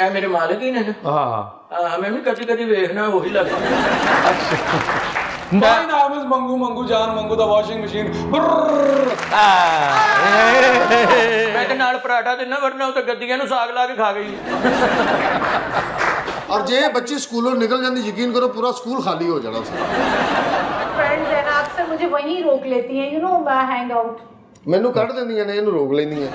ਇਹ ਮੇਰੇ ਮਾਲਕ ਹੀ ਨੇ ਹਾਂ ਹਾਂ ਮੈਂ ਵੀ ਕਦੀ ਕਦੀ ਵੇਖਣਾ ਉਹੀ ਲੱਗਦਾ My name is Mangu Mangu Jan Mangu the washing machine. Brrrr. ਮੈਂ ਤੇ ਨਾਲ ਪਰਾਠਾ ਦੇਣਾ ਵਰਨਾ ਉਹ ਤਾਂ ਗੱਦੀਆਂ ਨੂੰ ਸਾਗ ਲਾ ਕੇ ਖਾ ਗਈ ਔਰ ਜੇ ਬੱਚੀ ਸਕੂਲੋਂ ਨਿਕਲ ਜਾਂਦੀ ਯਕੀਨ ਕਰੋ ਪੂਰਾ ਸਕੂਲ ਖਾਲੀ ਹੋ जाना उसका फ्रेंड्स है ना अक्सर मुझे वहीं रोक लेती हैं यू नो हैंग आउट ਮੈਨੂੰ ਕੱਢ ਦਿੰਦੀਆਂ ਨੇ ਇਹਨੂੰ ਰੋਕ ਲੈਂਦੀਆਂ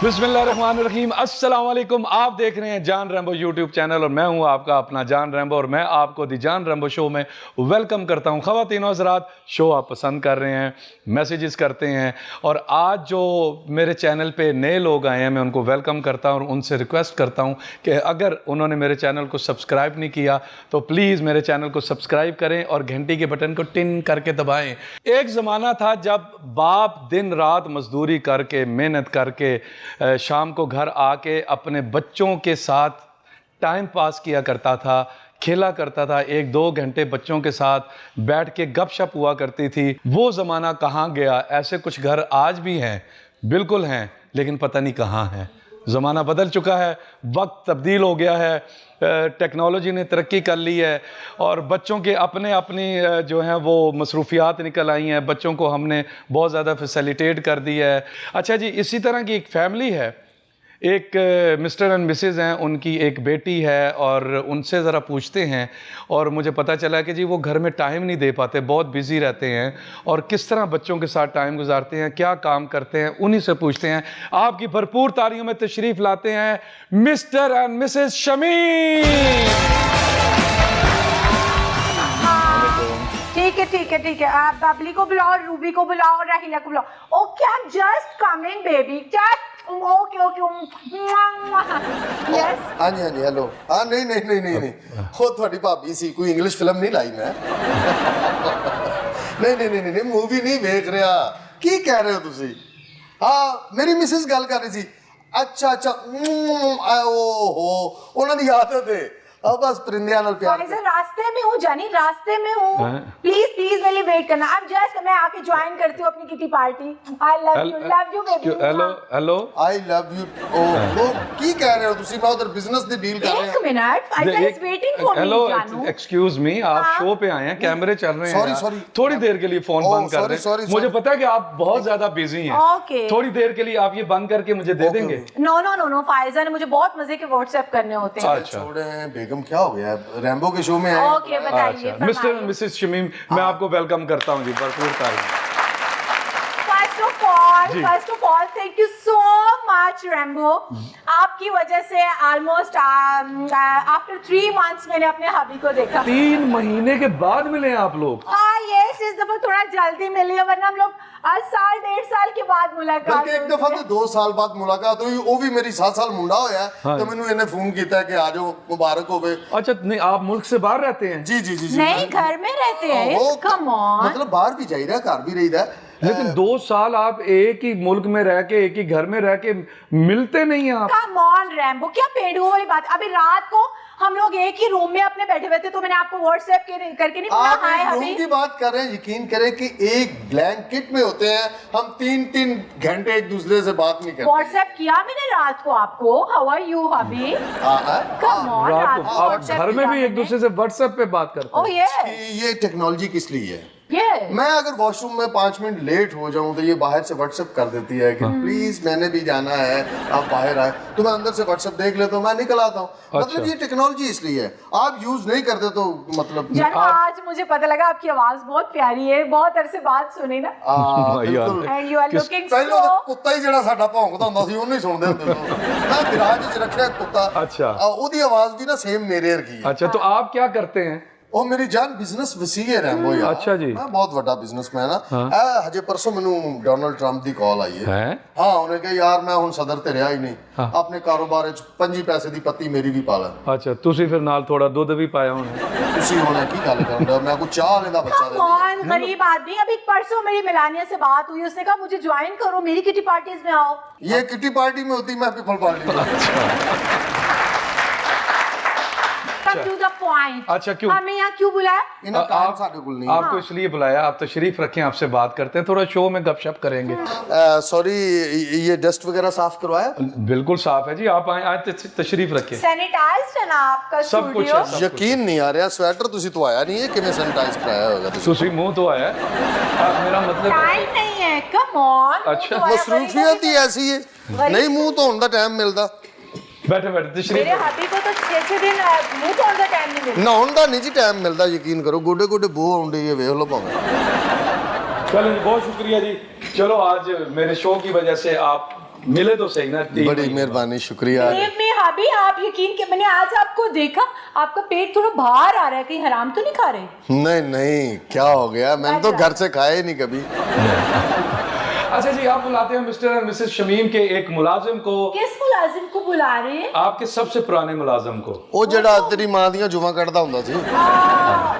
बिस्मिल्लाहिर्रहमानिर्रहीम। अस्सलाम आप देख रहे हैं जान रैम्बो यूट्यूब चैनल और मैं हूँ आपका अपना जान रैम्बो और मैं आपको दी जान रैम्बो शो में वेलकम करता हूँ। ख़वातीन हज़रात, शो आप पसंद कर रहे हैं, मैसेजेस करते हैं और आज जो मेरे चैनल पे नए लोग आए हैं, मैं उनको वेलकम करता हूँ और उनसे रिक्वेस्ट करता हूँ कि अगर उन्होंने मेरे चैनल को सब्सक्राइब नहीं किया तो प्लीज़ मेरे चैनल को सब्सक्राइब करें और घंटी के बटन को टिन करके दबाएँ। एक ज़माना था जब बाप दिन रात मजदूरी करके, मेहनत करके शाम को घर आके अपने बच्चों के साथ टाइम पास किया करता था, खेला करता था। एक दो घंटे बच्चों के साथ बैठ के गपशप हुआ करती थी। वो ज़माना कहाँ गया? ऐसे कुछ घर आज भी हैं, बिल्कुल हैं, लेकिन पता नहीं कहाँ हैं। ज़माना बदल चुका है, वक्त तब्दील हो गया है टेक्नोलॉजी ने तरक्की कर ली है और बच्चों के अपने अपनी जो हैं वो मसरूफियात निकल आई हैं। बच्चों को हमने बहुत ज़्यादा फैसिलिटेट कर दी है। अच्छा जी, इसी तरह की एक फैमिली है एक मिस्टर एंड मिसेज हैं, उनकी एक बेटी है और उनसे ज़रा पूछते हैं और मुझे पता चला कि जी वो घर में टाइम नहीं दे पाते, बहुत बिज़ी रहते हैं और किस तरह बच्चों के साथ टाइम गुजारते हैं, क्या काम करते हैं, उन्हीं से पूछते हैं। आपकी भरपूर तालियों में तशरीफ़ लाते हैं, मिस्टर एंड मिसेज शमी ठीक है ठीक है ठीक है। आप बबली को बुलाओ, रूबी को बुलाओ और राहिला को बुलाओ। Okay I am just coming baby just okay okay yes हाँ जी हाँ जी हेलो हाँ नहीं नहीं नहीं नहीं नहीं। हो थोड़ी भाभी सी, कोई इंग्लिश फ़िल्म नहीं लाई मैं। नहीं नहीं नहीं नहीं मूवी नहीं देख रहा। की कह रहे हो तुसी? हाँ मेरी मिसेस गल कर रही थी। अच्छा अच्छा ओ, हो उन्होंने याद है। अब बस प्रिंदियानल प्यार सर रास्ते में हूँ जानी रास्ते में हूँ। प्लीज़ प्लीज़ मेरे लिए वेट करना। अब जस्ट मैं आके ज्वाइन करती हूँ अपनी kitty party I love you love you baby hello hello I love you ओ वो की कह रहे हो ਤੁਸੀਂ ਮੈਂ ਉਧਰ ਬਿਜ਼ਨਸ ਦੀ ਡੀਲ ਕਰ ਰਿਹਾ ਇੱਕ minute I was waiting for hello excuse me आप हाँ। शो पे आए हैं कैमरे चल रहे हैं सॉरी सॉरी थोड़ी देर के लिए फ़ोन बंद कर रहे हैं मुझे पता है कि आप बहुत ज़्यादा बिज़ी हैं। ओके थोड़ी देर के लिए आप ये बंद करके मुझे दे देंगे। No no no no Faiza ने मुझे बहुत मज़े के व्हाट्सएप करने होते हैं। अच्छा। छोड़े हैं बेगम क्या हो गया? है रैम्बो के शो में आए ओके बताइए अच्छा। मिस्टर एंड मिसेस शमीम मैं आपको वेलकम करता हूँ जी भरपूर तारीफ़। First of all first of all thank you so much Rambo आपकी वजह से ऑलमोस्ट आफ्टर थ्री मंथ्स मैंने अपने हबी को देखा। तीन महीने के बाद मिले आप लोग। हाँ ये इस दफ़ा थोड़ा जल्दी मिली है वरना हम लोग आज साल डेढ़ साल के बाद मुलाकात एक दफ़ा तो दो साल बाद मुलाकात हुई वो भी मेरी सात साल मुंडा होया हाँ। तो मैंने इन्हें फ़ोन किया कि आ जाओ मुबारक हो गए अच्छा नहीं आप मुल्क से बाहर रहते हैं? जी जी जी, जी नहीं घर में रहते हैं हाँ, कम मतलब बाहर भी जाइए घर भी रही लेकिन दो साल आप एक ही मुल्क में रह के एक ही घर में रह के मिलते नहीं हैं आप। कम ऑन रैम्बो क्या पेड़ुओं वाली बात? अभी रात को हम लोग एक ही रूम में अपने बैठे हुए थे तो मैंने आपको व्हाट्सएप करके नहीं आप हाय रूम की बात कर रहे हैं यकीन करें कि एक ब्लैंकेट में होते हैं हम तीन तीन घंटे एक दूसरे से बात नहीं करते। व्हाट्सएप किया मैंने रात को आपको? हाउ आर यू हबी हाँ, हाँ। कम ऑन आप घर में भी एक दूसरे से व्हाट्सएप पे बात करते हैं। ये ये टेक्नोलॉजी किस लिए है? ये मैं अगर वॉशरूम में पाँच मिनट लेट हो जाऊं तो ये बाहर से व्हाट्सएप कर देती है कि प्लीज मैंने भी जाना है आप बाहर आए तो मैं अंदर से व्हाट्सएप देख लेता हूँ मैं निकल आता हूँ मतलब ये टेक्नोलॉजी इसलिए है आप यूज नहीं करते तो मतलब जानो आज मुझे पता लगा आपकी आवाज बहुत प्यारी है बहुत अरसे बाद सुनी ना हाँ, यार। बिल्कुल एंड यू आर किस- लुकिंग ਪਹਿਲਾਂ सो ਤਾਂ ਕੁੱਤਾ ਹੀ ਜਿਹੜਾ ਸਾਡਾ ਭੌਂਕਦਾ ਹੁੰਦਾ ਸੀ ਉਹਨੂੰ ਹੀ ਸੁਣਦੇ ਹੁੰਦੇ ਸੀ ਮੈਂ ਗਰਾਜ 'ਚ ਰੱਖਿਆ ਕੁੱਤਾ ਅੱਛਾ। ਆ, ਉਹਦੀ ਆਵਾਜ਼ ਵੀ ਨਾ ਸੇਮ ਮੇਰੇ ਵਰਗੀ ਹੈ अच्छा तो आप क्या करते हैं ਉਹ ਮੇਰੀ ਜਾਨ ਬਿਜ਼ਨਸ ਵਸੀ ਹੈ ਰੈਂਬੋ ਯਾਰ ਅੱਛਾ ਜੀ। ਮੈਂ ਬਹੁਤ ਵੱਡਾ ਬਿਜ਼ਨਸਮੈਨ ਆ ਇਹ ਹਜੇ ਪਰਸੋਂ ਮੈਨੂੰ ਡੋਨਲਡ ਟਰੰਪ ਦੀ ਕਾਲ ਆਈ ਹੈ हैं ਹਾਂ ਉਹਨੇ ਕਿਹਾ ਯਾਰ ਮੈਂ ਹੁਣ ਸਦਰ ਤੇ ਰਿਹਾ ਹੀ ਨਹੀਂ ਆਪਣੇ ਕਾਰੋਬਾਰ ਵਿੱਚ ਪੰਜੀ ਪੈਸੇ ਦੀ ਪੱਤੀ ਮੇਰੀ ਵੀ ਪਾ ਲੈ अच्छा ਤੁਸੀਂ ਫਿਰ ਨਾਲ ਥੋੜਾ ਦੁੱਧ ਵੀ ਪਾਇਆ ਹੋਣਾ ਤੁਸੀਂ ਹੁਣ ਕੀ ਗੱਲ ਕਰਨ ਦਾ ਮੈਂ ਕੋਈ ਚਾਹ ਵਾਲੇ ਦਾ ਬੱਚਾ ਦੇ कौन गरीब आदमी अभी परसों मेरी मिलानिया से बात हुई उसने कहा मुझे ज्वाइन करो मेरी किटी पार्टीज में आओ ये किटी पार्टी में होती मैं पीपल पार्टी में अच्छा।, अच्छा। क्यों? हमें यहाँ क्यों बुलाया? आपको इसलिए बुलाया आप तशरीफ़ रखे आपसे बात करते हैं थोड़ा शो में गपशप करेंगे। सॉरी ये डस्ट वगैरह साफ़ करवाया? बिल्कुल साफ़ है जी आप आए आए तशरीफ़ रखे। सब कुछ यकीन नहीं आ रहा स्वेटर ਤੁਸੀਂ ਧਵਾਇਆ ਨਹੀਂ ਹੈ ਕਿਵੇਂ ਸੈਨੀਟਾਈਜ਼ ਕਰਾਇਆ ਹੋਗਾ ਤੁਸੀਂ ਮੂੰਹ ਧਵਾਇਆ ਮੇਰਾ ਮਤਲਬ ਟਾਈਮ ਨਹੀਂ ਹੈ ਕਮ ਔਨ ਅੱਛਾ ਮਸਰੂਫੀਅਤ ਹੀ ਐਸੀ ਹੈ ਨਹੀਂ ਮੂੰਹ ਧੋਣ ਦਾ ਟਾਈਮ ਮਿਲਦਾ बैठे बैठे तशरीफ मेरे हबी को तो छह छह दिन अ, मुंह धोने का टाइम नहीं मिलता ਨਹਾਉਣ ਦਾ ਨਹੀਂ ਜੀ ਟਾਈਮ ਮਿਲਦਾ ਯਕੀਨ ਕਰੋ ਗੋਡੇ ਗੋਡੇ ਬੋ ਆਉਂਦੀ ਹੈ ਵੇਖ ਲਓ ਭਾਵੇਂ चलो जी बहुत शुक्रिया जी चलो आज मेरे शो की वजह से आप मिले तो सही ना तीन बड़ी महीने। मेहरबानी शुक्रिया Believe me, हबी आप यकीन के मैंने आज आपको देखा आपका पेट थोड़ा बाहर आ रहा है कहीं हराम तो नहीं खा रहे नहीं नहीं क्या हो गया मैंने तो घर से खाया ही नहीं कभी अच्छा जी आप बुलाते हैं मिस्टर और मिसेस शमीम के एक मुलाजिम को किस मुलाजिम को बुला रहे हैं आपके सबसे पुराने मुलाजिम को ਉਹ ਜਿਹੜਾ ਤੇਰੀ ਮਾਂ ਦੀਆਂ ਜੁਵਾਂ ਕੱਢਦਾ ਹੁੰਦਾ ਸੀ आ,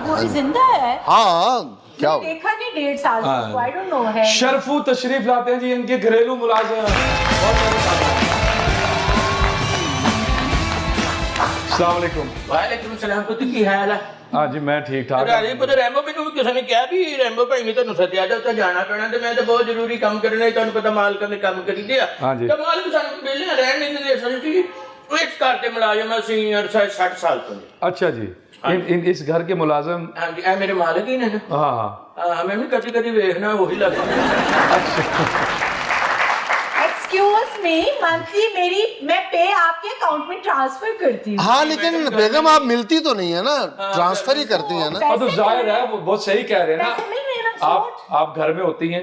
वो भी जिंदा है ਹਾਂ क्या हो मैंने देखा नहीं डेढ़ साल हाँ। से आई डोंट नो है शरफू तशरीफ लाते हैं जी इनके घरेलू मुलाजिम बहुत सारे साथी हैं। अस्सलाम वालेकुम ਵਾਲੇਕੁਮ ਸਲਾਮ ਪੁੱਤ ਕੀ ਹਾਲ ਹੈ हाँ जी मैं ठीक ठाक ਰਾਜੀ ਪੁੱਤ ਰੈਂਬੋ ਮੈਨੂੰ ਵੀ ਕਿਸੇ ਨੇ ਕਿਹਾ ਵੀ ਰੈਂਬੋ ਭਾਈ ਨੇ ਤੁਹਾਨੂੰ ਸੱਦਿਆ ਜਾ ਉੱਥੇ ਜਾਣਾ ਪੈਣਾ ਤੇ ਮੈਂ ਤਾਂ ਬਹੁਤ ਜ਼ਰੂਰੀ ਕੰਮ ਕਰਨਾ ਹੈ ਤੁਹਾਨੂੰ ਪਤਾ ਮਾਲਕਾਂ ਦੇ ਕੰਮ ਕਰੀਦੇ ਆ ਹਾਂਜੀ। ਤਾਂ ਮਾਲਕ ਸਾਨੂੰ ਵਿਹਲੇ ਰਹਿਣ ਨਹੀਂ ਦਿੰਦੇ ਅਸਲ ਜੀ ਉਹ ਇਸ ਘਰ ਦੇ ਮੁਲਾਜ਼ਮ ਆ ਸੀਨੀਅਰ 60 ਸਾਲ ਤੋਂ ਨੇ। अच्छा जी इन, इन इस घर के मुलाजिम ਹਾਂਜੀ ਇਹ ਮੇਰੇ ਮਾਲਕ ਹੀ ਨੇ ਨਾ हाँ हाँ ਹਾਂ ਮੈਂ ਵੀ ਕਦੀ ਕਦੀ ਵੇਖਣਾ ਉਹੀ ਲੱਗਦਾ एक्सक्यूज मी मंथली मेरी मैं पे आपके अकाउंट में ट्रांसफ़र करती हूँ। हाँ लेकिन बेगम आप मिलती तो नहीं है ना? ट्रांसफ़र ही करती है ना? हाँ तो ज़ाहिर है वो बहुत सही कह रहे हैं हैं ना, आप आप घर में होती हैं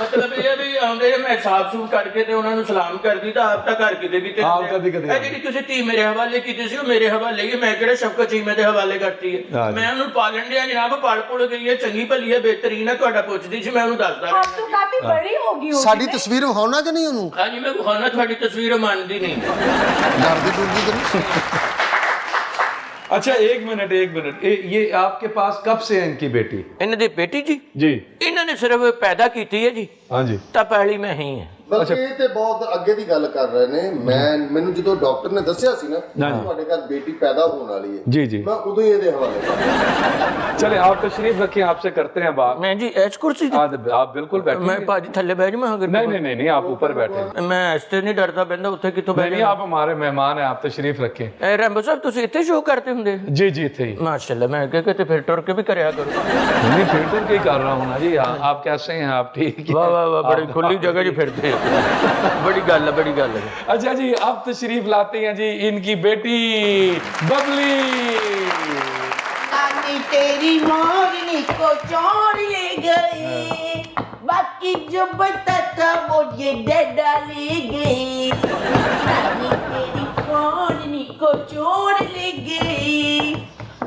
ਮਤਲਬ ਇਹ ਵੀ ਆਉਂਦੇ ਮੈਂ ਸਾਫ਼ ਸੂਫ ਕਰਕੇ ਤੇ ਉਹਨਾਂ ਨੂੰ ਸਲਾਮ ਕਰਦੀ ਤਾਂ ਆਪ ਤਾਂ ਘਰ ਕਿਤੇ ਵੀ ਤੇ ਆਪ ਕਦੀ ਕਦੀ ਇਹ ਜਿਹੜੀ ਤੁਸੀਂ ਧੀ ਮੇਰੇ ਹਵਾਲੇ ਕੀਤੀ ਸੀ ਉਹ ਮੇਰੇ ਹਵਾਲੇ ਹੀ ਮੈਂ ਕਿਹੜਾ ਸ਼ਫਕਤ ਚੀਮੇ ਦੇ ਹਵਾਲੇ ਕਰਤੀ ਹੈ ਮੈਂ ਉਹਨੂੰ ਪਾਲਣ ਡਿਆ ਜਨਾਬ ਪੜ ਪੜ ਗਈ ਹੈ ਚੰਗੀ ਭਲੀ ਹੈ ਬੇਹਤਰੀਨ ਹੈ ਤੁਹਾਡਾ ਪੁੱਛਦੀ ਸੀ ਮੈਂ ਉਹਨੂੰ ਦੱਸਦਾ ਆਪ ਤਾਂ ਕਾਫੀ ਬੜੀ ਹੋ ਗਈ ਹੋ ਸਾਡੀ ਤਸਵੀਰ ਵਿਖਾਉਣਾ ਕਿ ਨਹੀਂ ਉਹਨੂੰ? ਹਾਂਜੀ ਮੈਂ ਵਿਖਾਉਣਾ ਤੁਹਾਡੀ ਤਸਵੀਰ ਮੰਨਦੀ ਨਹੀਂ। ਡਰਦੀ ਡੁਰਦੀ ਕਿ ਨਹੀਂ? अच्छा एक मिनट एक मिनट। ये आपके पास कब से है इनकी बेटी? इन्हें बेटी जी? जी। इन्होंने सिर्फ़ पैदा की थी है जी। हाँ जी। तब पहली में ही है। ਬਲਕਿ ਇਹ ਤੇ ਬਹੁਤ ਅੱਗੇ ਦੀ ਗੱਲ ਕਰ ਰਹੇ ਨੇ ਮੈਂ ਮੈਨੂੰ ਜਦੋਂ ਡਾਕਟਰ ਨੇ ਦੱਸਿਆ ਸੀ ਨਾ ਕਿ ਹਾਂਜੀ। ਤੁਹਾਡੇ ਘਰ ਬੇਟੀ ਪੈਦਾ ਹੋਣ ਵਾਲੀ ਹੈ जी जी ਮੈਂ ਉਦੋਂ ਹੀ ਇਹਦੇ ਹਵਾਲੇ ਕਰ चले आप तशरीफ रखें आपसे करते हैं बात ਮੈਂ ਜੀ ਐਸ ਕੁਰਸੀ ਤੇ आप आप बिल्कुल बैठे ਮੈਂ ਭਾਜੀ ਥੱਲੇ ਬਹਿ ਜਾਵਾਂ ਅਗਰ नहीं नहीं नहीं नहीं आप ऊपर बैठे नहीं ਮੈਂ ਇਸ ਤੇ ਨਹੀਂ ਡਰਦਾ ਬੰਦਾ ਉੱਥੇ ਕਿੱਥੋਂ ਬਹਿ नहीं आप हमारे मेहमान हैं आप तशरीफ रखें ਇਹ ਰੈਂਬੋ ਸਾਹਿਬ ਤੁਸੀਂ ਇੱਥੇ ਸ਼ੋਅ ਕਰਦੇ ਹੁੰਦੇ जी जी थे ही ਮਾਸ਼ਾਅੱਲਾ ਮੈਂ ਅੱਗੇ ਕਿਤੇ ਫਿਰ ਟੁਰ ਕੇ ਵੀ ਕਰਿਆ ਕਰੋ नहीं फिल्टर के ही कर रहा हूँ ना जी हाँ, आप कैसे हैं आप ठीक हैं? ਵਾਹ ਵਾਹ ਵਾਹ ਬੜੀ ਖੁੱਲੀ ਜਗ੍ਹਾ 'ਚ ਫਿਰਦੇ बड़ी गल है बड़ी गल है। अच्छा जी अब तशरीफ़ लाते हैं जी इनकी बेटी बबली। तेरी मोरनी को चोर ले गई बाकी जो बता था वो ये डेडा ले गई। तेरी मोरनी को चोर ले गई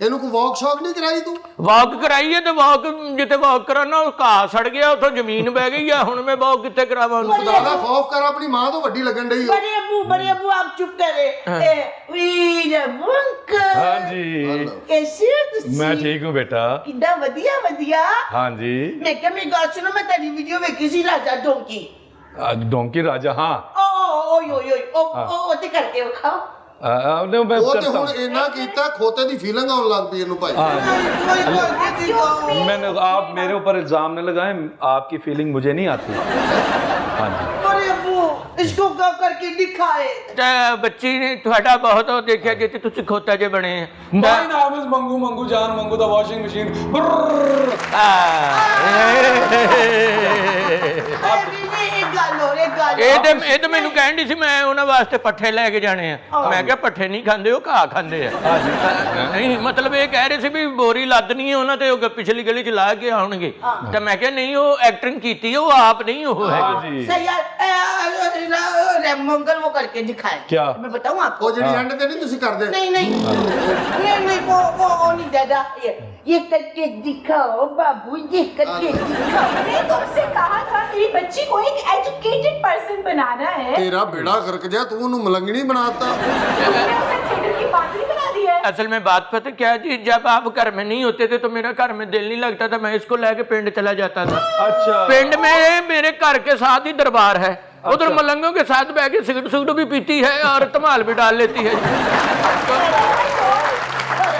ਇਹਨੂੰ ਕੋਈ ਵਾਕ ਸ਼ੌਕ ਨਹੀਂ ਕਰਾਈ ਤੂੰ ਵਾਕ ਕਰਾਈ ਹੈ ਤੇ ਵਾਕ ਜਿੱਥੇ ਵਾਕ ਕਰਾਣਾ ਉਹ ਘਾਹ ਸੜ ਗਿਆ ਉੱਥੋਂ ਜ਼ਮੀਨ ਬਹਿ ਗਈ ਆ ਹੁਣ ਮੈਂ ਵਾਕ ਕਿੱਥੇ ਕਰਾਵਾਂ ਉਹਨੂੰ ਖੁਦਾ ਦਾ ਖੌਫ ਕਰ ਆਪਣੀ ਮਾਂ ਤੋਂ ਵੱਡੀ ਲੱਗਣ ਡਈ ਹੋ बड़े अबू बड़े अबू आप चुप करे ए, वीर अंकल हाँ जी कैसे हो तुसी मैं ठीक हूँ बेटा ਕਿੱਦਾਂ ਵਧੀਆ ਵਧੀਆ हाँ जी ਮੈਂ ਕਿਹਾ ਮੇਰੀ ਗੱਲ ਸੁਣੋ ਮੈਂ ਤੁਹਾਡੀ ਵੀਡੀਓ ਵੇਖੀ ਸੀ ਰਾਜਾ ਡੋਂਕੀ आज डोंकी राजा हाँ ਓ ਓਏ ਓਏ ਓਏ ਉਹ ਉਹ ਉਹ ਤੇ ਕਰਕੇ ਵਿਖਾਓ आ, आ, नहीं, मैं ਉਹ ਤੇ करता ਹੁਣ हूँ ਇੰਨਾ ਕੀਤਾ ਖੋਤੇ ਦੀ ਫੀਲਿੰਗ ਆਉਣ ਲੱਗ ਪਈ ਇਹਨੂੰ ਭਾਈ हाँ ਕੋਈ ਕੋਈ मैंने आप मेरे ऊपर इल्जाम न लगाएं आपकी फीलिंग मुझे नहीं आती हाँ जी ਬੜੇ बड़े अबू इसको क्या करके दिखाए ਤਾਂ ਬੱਚੀ ਨੇ ਤੁਹਾਡਾ ਬਹੁਤ ਉਹ ਦੇਖਿਆ ਜਿੱਥੇ ਤੁਸੀਂ ਖੋਤਾ ਜੇ ਬਣੇ ਆ My name is Mangu Mangu Jan Mangu the washing machine. ਇਹ ਇਹ ਗੱਲ ਹੋ ਇਹ ਗੱਲ ਇਹ ਤੇ ਇਹ ਤੇ ਮੈਨੂੰ ਕਹਿਣ ਦੀ ਸੀ ਮੈਂ ਉਹਨਾਂ ਵਾਸਤੇ ਪੱਠੇ ਲੈ ਕੇ ਜਾਣੇ ਆ ਮੈਂ ਕਿਹਾ ਪੱਠੇ ਨਹੀਂ ਖਾਂਦੇ ਉਹ ਘਾਹ ਖਾਂਦੇ ਆ ਨਹੀਂ ਮਤਲਬ ਇਹ ਕਹਿ ਰਹੇ ਸੀ ਵੀ ਬੋਰੀ ਲੱਦਣੀ ਹੈ ਉਹਨਾਂ ਤੇ ਉਹ ਗ- ਪਿਛਲੀ ਗਲੀ ਚ ਲਾ ਕੇ ਆਉਣਗੇ ਤਾਂ ਮੈਂ ਕਿਹਾ ਨਹੀਂ ਉਹ ਐਕਟਿੰਗ ਕੀਤੀ ਹੈ ਉਹ ਆਪ ਨਹੀਂ ਉਹ ਹੈਗੇ जी सही यार मंगल वो करके दिखाए क्या? मैं बताऊं आपको ਉਹ ਜਿਹੜੀ ਐਂਡ ਤੇ ਨਹੀਂ ਤੁਸੀਂ ਕਰਦੇ नहीं नहीं नहीं नहीं वो वो वो नहीं दादा ये ये करके दिखाओ बाबू ये करके दिखाओ मैंने तुमसे कहा था मेरी बच्ची को एक एजुकेटेड पर्सन बनाना है ਤੇਰਾ ਬੇੜਾ ਗਰਕ ਜਾ ਤੂੰ ਉਹਨੂੰ ਮਲੰਗਣੀ ਬਣਾਤਾ तुमने उसे थिएटर की पात्री बना दी है असल में बात पता क्या है जी जब आप घर में नहीं होते थे तो मेरा घर में दिल नहीं लगता था मैं इसको लेके पिंड चला जाता था अच्छा पिंड में मेरे घर के साथ ही दरबार है उधर मलंगों के साथ बैठ के सिगरेट सिगरेट भी पीती है और तमाल भी डाल लेती है।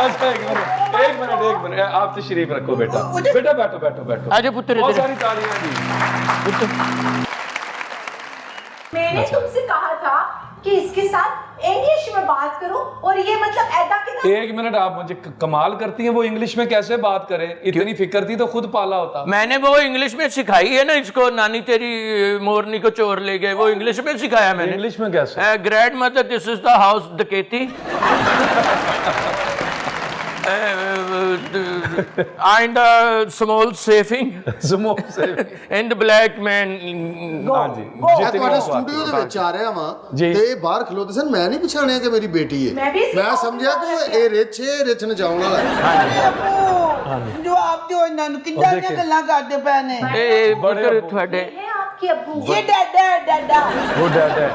अच्छा एक मिनट एक मिनट एक मिनट। आप तशरीफ़ रखो बेटा। बेटा बैठो बैठो बैठो। आज पुत्र बहुत सारी तालियाँ दी मैंने तुमसे कहा था कि इसके साथ इंग्लिश में बात करो और ये मतलब ऐदा कि एक मिनट आप मुझे कमाल करती हैं वो इंग्लिश में कैसे बात करे? इतनी फ़िक्र थी तो खुद पाला होता। मैंने वो इंग्लिश में सिखाई है ना इसको नानी तेरी मोरनी को चोर ले गए वो इंग्लिश में सिखाया मैंने। इंग्लिश में कैसे? Grandmother this is the house डकेती and uh, small saving समो से and the black man हाँ जी ਮੈਂ जितनी ਤੁਹਾਡੇ बात ਸਟੂਡੀਓ ਦੇ ਵਿੱਚ ਆ ਰਿਹਾ ਵਾਂ ਜੀ। ਤੇ ਇਹ ਬਾਹਰ ਖਲੋਤੇ ਸਨ ਮੈਂ ਨਹੀਂ ਪਛਾਣਿਆ ਕਿ ਮੇਰੀ ਬੇਟੀ ਹੈ ਮੈਂ ਵੀ ਇਸੇ ਮੈਂ ਸਮਝਿਆ ਕਿ ਇਹ ਰਿਚ ਹੈ ਰਿਚ ਨਚਾਉਣ ਵਾਲਾ ਹੈ अरे अबू जो आप जो इन्होंने कितना देखे। गल्ला करते पैने ए पुत्र ਤੁਹਾਡੇ है आपके अब्बू ये डाडा डाडा वो डैड है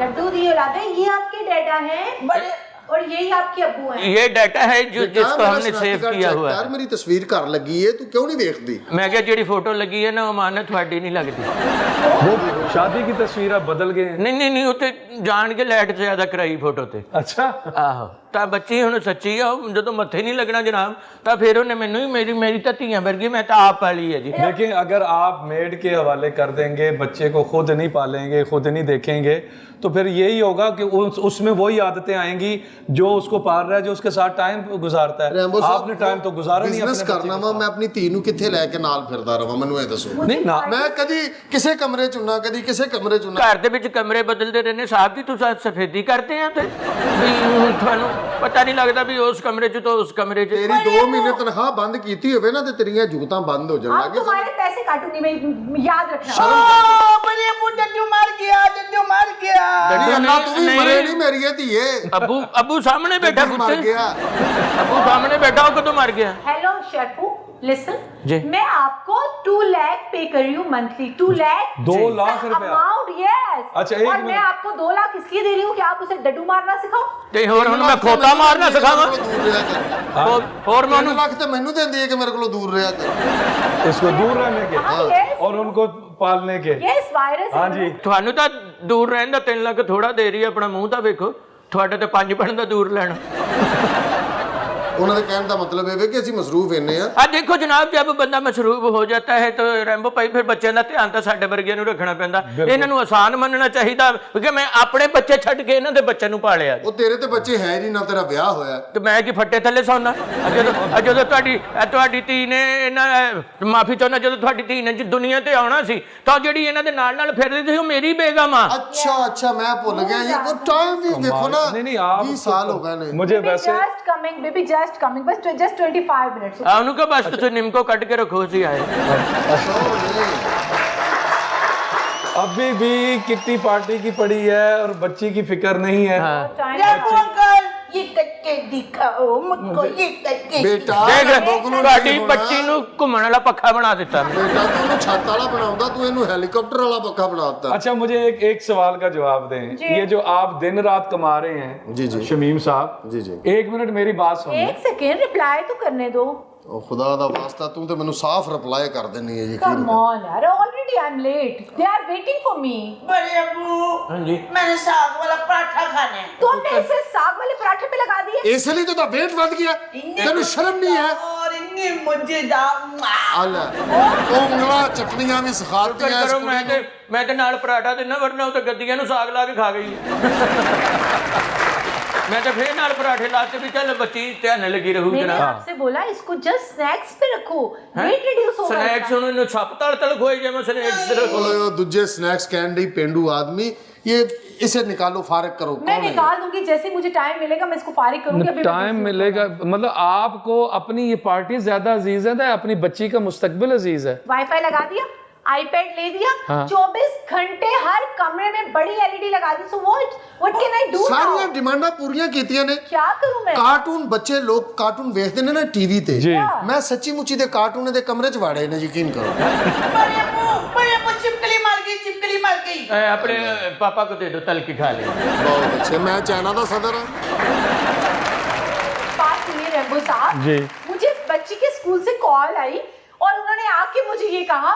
डड्डू दिए राधे ये आपके डैडा हैं बड़े और यही आपके अब्बू हैं ये डाटा है जो ਬੇਟਾ, जिसको ਮੇਰਾ हमने ਸ਼ਨਾਖਤੀ सेव ਕਾਰਡ किया check हुआ ਕਰ, है ਮੇਰੀ ਤਸਵੀਰ ਘਰ ਲੱਗੀ ਹੈ ਤੂੰ ਕਿਉਂ ਨਹੀਂ ਵੇਖਦੀ मैं क्या ਜਿਹੜੀ ਫੋਟੋ ਲੱਗੀ ਹੈ ਨਾ ਉਹ ਮਾਨ ਤੁਹਾਡੀ ਨਹੀਂ ਲੱਗਦੀ वो शादी की तस्वीर आप बदल गए हैं ਨਹੀਂ ਨਹੀਂ ਨਹੀਂ ਉੱਤੇ ਜਾਣ ਕੇ ਲਾਈਟ ਜ਼ਿਆਦਾ ਕਰਾਈ ਫੋਟੋ ਤੇ अच्छा ਆਹੋ ਤਾਂ ਬੱਚੀ ਹੁਣ ਸੱਚੀ ਆ ਉਹ ਜਦੋਂ ਮੱਥੇ ਨਹੀਂ ਲੱਗਣਾ ਜਨਾਬ ਤਾਂ ਫਿਰ ਉਹਨੇ ਮੈਨੂੰ ਹੀ ਮੇਰੀ ਮੇਰੀ ਤਾਂ ਧੀਆਂ ਵਰਗੀ ਮੈਂ ਤਾਂ ਆਪ ਪਾਲੀ ਹੈ ਜੀ लेकिन अगर आप मेड के हवाले कर देंगे बच्चे को खुद नहीं पालेंगे खुद नहीं देखेंगे तो फिर यही होगा कि उस, उसमें वही आदतें आएंगी जो उसको पाल रहा है जो उसके साथ टाइम गुजारता है ਰੈਂਬੋ ਸਾਹਿਬ आपने टाइम तो गुजारा नहीं ਬਿਜ਼ਨਸ अपने ਕਰਨਾ ਵਾ ਮੈਂ ਆਪਣੀ ਧੀ ਨੂੰ ਕਿੱਥੇ ਲੈ ਕੇ ਨਾਲ ਫਿਰਦਾ ਰਵਾਂ ਮੈਨੂੰ ਇਹ ਦੱਸੋ बच्चे- नहीं ना ਮੈਂ ਕਦੀ ਕਿਸੇ ਕਮਰੇ ਚ ਹੁੰਨਾ ਕਦੀ ਕਿਸੇ ਕਮਰੇ ਚ ਹੁੰਨਾ ਘਰ ਦੇ ਵਿੱਚ ਕਮਰੇ ਬਦਲਦੇ ਰਹਿੰਦੇ ਸਾਹਿਬ ਜੀ ਤੁਸੀਂ ਸਫੇਦੀ ਕਰਦੇ ਆ ਤੇ ਵੀ ਹੁਣ ਤੁਹਾਨੂੰ ਪਤਾ ਨਹੀਂ ਲੱਗਦਾ ਵੀ ਉਸ ਕਮਰੇ 'ਚ ਤੋਂ ਉਸ ਕਮਰੇ 'ਚ ਤੇਰੀ 2 ਮਹੀਨੇ ਤਨਖਾਹ ਬੰਦ ਕੀਤੀ ਹੋਵੇ ਨਾ ਤੇ ਤੇਰੀਆਂ ਜੂਤਾਂ ਬੰਦ ਹੋ ਜਾਣ ਲੱਗੇ ਤੁਹਾਡੇ ਪੈਸੇ ਕਾਟੂਗੀ ਮੈਂ ਯਾਦ ਰੱਖਣਾ ਬੜੇ ਮੁੰਡੂ ਮਰ ਗਿਆ ਜੱਜੂ ਮਰ ਗਿਆ ਡੱਡੀ ਅੱਲਾ ਤੂੰ ਵੀ ਮਰੇ ਨਹੀਂ ਮੇਰੀਏ ਧੀਏ ਅੱਬੂ ਅੱਬੂ ਸਾਹਮਣੇ ਬੈਠਾ ਕੁੱਤੇ ਮਰ ਗਿਆ ਅੱਬੂ ਸਾਹਮਣੇ ਬੈਠਾ ਉਹ ਕਦੋਂ ਮਰ ਗਿਆ ਹੈਲੋ ਸ਼ਰਫੂ लिसन जी। मैं आपको टू लैख पे कर रही हूँ मंथली टू लैख दो लाख रुपया? अमाउंट यस अच्छा, एक और मैं मिनट। आपको दो लाख इसलिए दे रही हूँ कि आप उसे डड्डू मारना सिखाओ ਤੇ ਹੋਰ ਹੁਣ ਮੈਂ ਖੋਤਾ ਮਾਰਨਾ ਸਿਖਾਵਾਂ ਦੂਰ ਰਿਹਾ ਕਰ ਹੋਰ- ਹੋਰ ਮੈਂ 3 ਉਹਨੂੰ ਲੱਖ ਤੇ ਮੈਨੂੰ ਦਿੰਦੀ ਹੈ ਕਿ ਮੇਰੇ ਕੋਲੋਂ ਦੂਰ ਰਿਹਾ ਕਰ इसको दूर रहने के हाँ यस और उनको पालने के यस वायरस हाँ जी ਤੁਹਾਨੂੰ ਤਾਂ ਦੂਰ ਰਹਿਣ ਦਾ 3 ਲੱਖ ਥੋੜਾ ਦੇ ਰਹੀ ਹੈ ਆਪਣਾ ਮੂੰਹ ਤਾਂ ਵੇਖੋ ਤੁਹਾਡੇ ਤੇ ਪੰਜ ਬਣਨ ਦਾ ਦੂਰ ਲੈਣਾ ਉਹਨਾਂ ਦੇ ਕਹਿਣ ਦਾ ਮਤਲਬ ਇਹ ਵੇ ਕਿ ਅਸੀਂ ਮਸਰੂਫ ਇੰਨੇ ਆ ਆ ਦੇਖੋ ਜਨਾਬ ਜਦ ਬੰਦਾ ਮਸ਼ਰੂਬ ਹੋ ਜਾਂਦਾ ਹੈ ਤਾਂ ਰੈਂਬੋ ਭਾਈ ਫਿਰ ਬੱਚਿਆਂ ਦਾ ਧਿਆਨ ਤਾਂ ਸਾਡੇ ਵਰਗਿਆਂ ਨੂੰ ਰੱਖਣਾ ਪੈਂਦਾ ਇਹਨਾਂ ਨੂੰ ਆਸਾਨ ਮੰਨਣਾ ਚਾਹੀਦਾ ਕਿ ਮੈਂ ਆਪਣੇ ਬੱਚੇ ਛੱਡ ਕੇ ਇਹਨਾਂ ਦੇ ਬੱਚਿਆਂ ਨੂੰ ਪਾਲਿਆ ਉਹ ਤੇਰੇ ਤੇ ਬੱਚੇ ਹੈ ਨਹੀਂ ਨਾ ਤੇਰਾ ਵਿਆਹ ਹੋਇਆ ਤੇ ਮੈਂ ਕੀ ਫੱਟੇ ਥੱਲੇ ਸੌਣਾ ਜਦੋਂ ਆ ਜਦੋਂ ਤੁਹਾਡੀ ਆ ਤੁਹਾਡੀ ਧੀ ਨੇ ਇਹਨਾਂ ਮਾਫੀ ਚਾਹੁੰਦਾ ਜਦੋਂ ਤੁਹਾਡੀ ਧੀ ਨੇ ਜੀ ਦੁਨੀਆ ਤੇ ਆਉਣਾ ਸੀ ਤਾਂ ਜਿਹੜੀ ਇਹਨਾਂ ਦੇ ਨਾਲ ਨਾਲ ਫਿਰਦੀ ਸੀ ਉਹ ਮੇਰੀ ਬੇਗਮ ਆ ਅੱਛਾ ਅੱਛਾ ਮੈਂ ਭੁੱਲ ਗਿਆ ਇਹ ਉਹ ਟਾਈਮ ਵੀ ਦੇਖੋ ਨਾ नहीं नहीं आप 20 ਸਾਲ ਹੋ ਗਏ ਨੇ मुझे बेबी वैसे just coming baby just just coming बस जस्ट 25 मिनट्स हाँ उनको बस तो निमको कट के रखो जी आए। अभी भी किट्टी पार्टी की पड़ी है और बच्ची की फ़िक्र नहीं है। हाँ। अंकल ये करके दिखाओ मुझको ये करके ਬੇਟਾ ਦੇਖ ਰੈਂਬੋ ਨੂੰ ਤੁਹਾਡੀ ਨਹੀਂ ਹੋਣਾ। ਬੱਚੀ ਨੂੰ ਘੁੰਮਣ ਵਾਲਾ ਪੱਖਾ ਬਣਾ ਦਿੱਤਾ ਮੈਂ ਬੇਟਾ ਤੂੰ ਉਹਨੂੰ ਛੱਤ ਵਾਲਾ ਬਣਾਉਂਦਾ ਤੂੰ ਇਹਨੂੰ ਹੈਲੀਕਾਪਟਰ ਵਾਲਾ ਪੱਖਾ ਬਣਾਤਾ अच्छा मुझे एक एक सवाल का जवाब दें ये जो आप दिन रात कमा रहे हैं जी, जी। शमीम साहब ਜੀ ਜੀ एक मिनट मेरी बात सुन एक सेकेंड रिप्लाई तो करने दो ਉਹ ਖੁਦਾ ਦਾ ਵਾਸਤਾ ਤੂੰ ਤੇ ਮੈਨੂੰ ਸਾਫ਼ ਰਿਪਲਾਈ ਕਰ ਦਿੰਨੀ ਹੈ ਯਕੀਨ कम ऑन यार already I am late they are waiting for me बड़े अबू हाँ जी मैंने साग वाला पराठा खाना है तो हमने इसे साग वाले पराठे पे लगा दिए ਇਸ ਲਈ ਤਾਂ ਵੇਟ ਵੱਧ ਗਿਆ ਤੈਨੂੰ ਸ਼ਰਮ ਨਹੀਂ ਹੈ और इन ਇੰਨੀ ਮਜ਼ੇਦਾਰ ਆਲਾ ਉਹ ਉਂਗਲਾਂ ਚਟਨੀਆਂ ਵੀ ਸਿਖਾਤੀਆਂ ਇਸ ਕਰੋ ਕੁੜੀ ਮੈਂ ਨੂੰ। ਤੇ ਮੈਂ ਤੇ ਨਾਲ ਪਰਾਠਾ ਦੇਣਾ ਵਰਨਾ ਉਹ ਤਾਂ ਗੱਦੀਆਂ ਨੂੰ ਸਾਗ ਲਾ ਕੇ ਖਾ ਗਈ मैं तो फिर नाल पराठे लाते भी चल बच्ची ध्यान लगी रहूगी मैंने आपसे बोला इसको जस्ट स्नैक्स पे रखो। वेट रिड्यूस होगा स्नैक्स उन्होंने छप तल तल खोए जे मैं स्नैक्स रखो। दूसरे स्नैक्स कैंडी पेंडू आदमी ये इसे निकालो फारिग करो मैं निकाल दूँगी जैसे मुझे टाइम मिलेगा मैं इसको फारिग करूँगी अभी टाइम मिलेगा मतलब आपको अपनी ये पार्टी ज़्यादा अज़ीज़ है ना तो अपनी बच्ची का मुस्तकबिल अज़ीज़ है। वाईफाई लगा दिया? आईपैड ले दिया हाँ। चौबीस हाँ. घंटे हर कमरे में बड़ी एलईडी लगा दी so what what can I do सारी डिमांडा पूरी ने क्या करूँ मैं? कार्टून बच्चे लोग कार्टून देखते ने ना टीवी ते मैं सच्ची मुची दे कार्टून दे कमरे च वाड़े ने यकीन करो। बड़े मुँह बड़े मुँह चिपकली मार गई चिपकली मार गई। अपने पापा को दे दो तल की खा ले। बहुत अच्छे मैं चाइना का सदर। हूँ बात सुनिए रेंबो साहब। जी। मुझे बच्ची के स्कूल से कॉल आई और उन्होंने आके मुझे ये कहा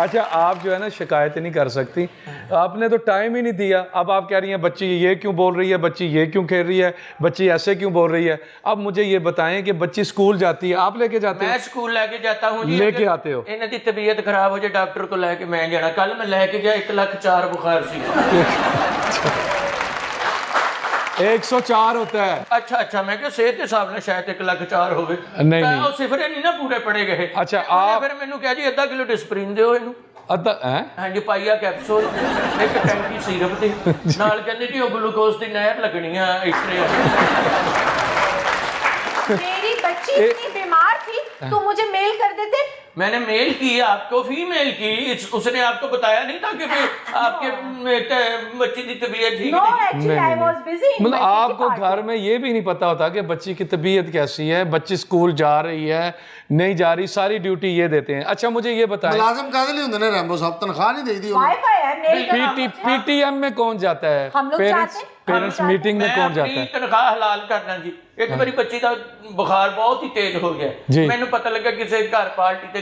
अच्छा आप जो है ना शिकायत नहीं कर सकती। आपने तो टाइम ही नहीं दिया। अब आप कह रही हैं बच्ची ये क्यों बोल रही है? बच्ची ये क्यों खेल रही है? बच्ची ऐसे क्यों बोल रही है? अब मुझे ये बताएँ कि बच्ची स्कूल जाती है। आप लेके जाते हैं? स्कूल लेके जाता हूँ लेके आते हो? इन्हें तबीयत खराब हो जाए डॉक्टर को लेके मैं जाना। कल मैं लेके गया एक लाख चार बुखार सी। 104 होता है ਅੱਛਾ ਅੱਛਾ ਮੈਂ ਕਿਹਾ ਸਿਹਤ ਦੇ ਹਿਸਾਬ ਨਾਲ ਸ਼ਾਇਦ 1 ਲੱਖ 4 ਹੋਵੇ ਨਹੀਂ, ਤਾਂ ਨਹੀਂ। ਉਹ ਸਿਫਰੇ ਨਹੀਂ ਨਾ ਪੂਰੇ ਪੜੇ ਗਏ ਅੱਛਾ, ਤੇ ਉਹਨੇ ਆਪ- ਫਿਰ ਮੈਨੂੰ ਕਿਹਾ ਜੀ ਅੱਧਾ ਕਿਲੋ ਡਿਸਪ੍ਰਿਨ ਦਿਓ ਇਹਨੂੰ अदा हैं ਹਾਂਜੀ ਪਾਈਆ ਕੈਪਸੂਲ ਇੱਕ ਟੈਂਕੀ ਸੀਰਪ ਦੀ ਨਾਲ ਕਹਿੰਦੇ ਜੀ ਉਹ ਗਲੂਕੋਜ਼ ਦੀ ਨਹਿਰ ਲੱਗਣੀ ਆ ਇਸਰੇ मेरी बच्ची इतनी बीमार थी तो मुझे मेल कर देते मैंने मेल की आपको फीमेल की इस, उसने आपको बताया नहीं था कि भी आपके में त- बच्ची की तबीयत ठीक नो नहीं एक्चुअली आई वाज बिजी मतलब आपको घर में ये भी नहीं पता होता कि बच्ची की तबीयत कैसी है बच्ची स्कूल जा रही है नहीं जा रही सारी ड्यूटी ये देते हैं अच्छा मुझे ये बताएं ਮੁਲਾਜ਼ਮ ਕਾਹਦੇ ਲਈ ਹੁੰਦੇ ਨੇ ਰੈਂਬੋ ਸਾਹਿਬ ਤਨਖਾਹ ਨਹੀਂ ਦੇਈਦੀ ਉਹਨੂੰ वाईफाई है मेल करना पीटी पीटीएम में कौन जाता है हम लोग पेरेंट्स जाते हैं, पेरेंट्स हम मीटिंग में ਮੈਂ कौन जाता ਆਪਣੀ है ਤਨਖਾਹ ਹਲਾਲ ਕਰਨਾ ਜੀ ਇੱਕ ਵਾਰੀ ਬੱਚੀ ਦਾ ਬੁਖਾਰ ਬਹੁਤ ਹੀ ਤੇਜ਼ ਹੋ ਜੀ। ਗਿਆ ਮੈਨੂੰ ਪਤਾ ਲੱਗਾ ਕਿਸੇ ਘਰ ਪਾਰਟੀ ਤੇ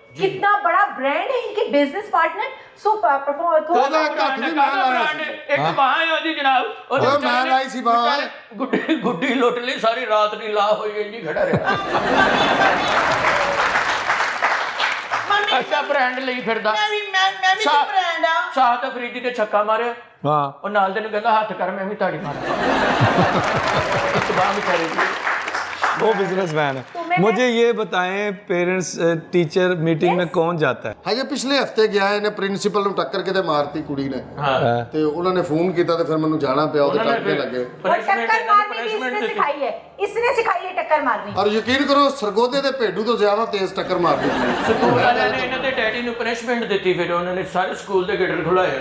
कितना बड़ा ब्रांड है इनके बिजनेस पार्टनर सो परफॉर्म ਉਹਦਾ ਕੱਖ ਨਹੀਂ ਮੈਂ ਲਾਇਆ ਸੀ ਇੱਕ ਬਾਹ ਹੈ ਉਹਦੀ ਜਨਾਬ ਉਹਦੇ ਓਏ, ਵਿਚਾਰੇ ਮੈਂ ਨੇ- ਲਾਈ ਸੀ ਬਾਂਹ। ਵਿਚਾਰੇ ਗੁੱਡੀ ਗੁੱਡੀ ਲੁੱਟ ਲਈ ਸਾਰੀ ਰਾਤ ਨਹੀਂ ਲਾ ਹੋਈ ਇੰਨੀ ਖੜਾ ਰਿਹਾ मम्मी ਅੱਛਾ ਬ੍ਰਾਂਡ ਲਈ ਫਿਰਦਾ मैं भी मैं मैं भी सा- ब्रांड आ ਸਾਹ ਅਫਰੀਦੀ ਤੇ ਛੱਕਾ ਮਾਰਿਆ हाँ ਉਹ ਨਾਲ ਦੇ ਨੂੰ ਕਹਿੰਦਾ ਹੱਥ ਕਰ ਮੈਂ ਵੀ ਤਾੜੀ ਮਾਰਾਂ ਇੱਕ ਬਾਹ ਵਿਚਾਰੇ ਦੀ वो बिजनेसमैन तो है मैंने- मुझे ये बताएं पेरेंट्स टीचर मीटिंग में कौन जाता है ਹਜੇ ਪਿਛਲੇ ਹਫਤੇ ਗਿਆ ਇਹਨੇ ਪ੍ਰਿੰਸੀਪਲ ਨੂੰ ਟੱਕਰ ਕੇ ਤੇ ਮਾਰਤੀ ਕੁੜੀ ਨੇ ਹਾਂ ਤੇ ਉਹਨਾਂ ਨੇ ਫੋਨ ਕੀਤਾ ਤੇ ਫਿਰ ਮੈਨੂੰ ਜਾਣਾ ਪਿਆ ਉਹਦੇ ਉਹਨਾਂ ਨੇ ਟੱਕੇ ਫਿਰ ਲੱਗੇ और punishment टक्कर ਇਹਨਾਂ ਨੂੰ मारनी भी punishment इसने ਦਿੱਤੀ। सिखाई है इसने सिखाई है टक्कर मारनी ਔਰ ਯਕੀਨ ਕਰੋ ਸਰਗੋਦੇ ਦੇ ਭੇਡੂ ਤੋਂ ਜ਼ਿਆਦਾ ਤੇਜ਼ ਟੱਕਰ ਮਾਰਦੀ ਕੁੜੀ ਸਕੂਲ ਵਾਲਿਆਂ ਨੇ ਇਹਨਾਂ ਦੇ ਡੈਡੀ ਨੂੰ ਪਨਿਸ਼ਮੈਂਟ ਦਿੱਤੀ ਫਿਰ ਉਹਨਾਂ ਨੇ ਸਾਰੇ ਸਕੂਲ ਦੇ ਗੇਟਰ ਖੁਲਾਏ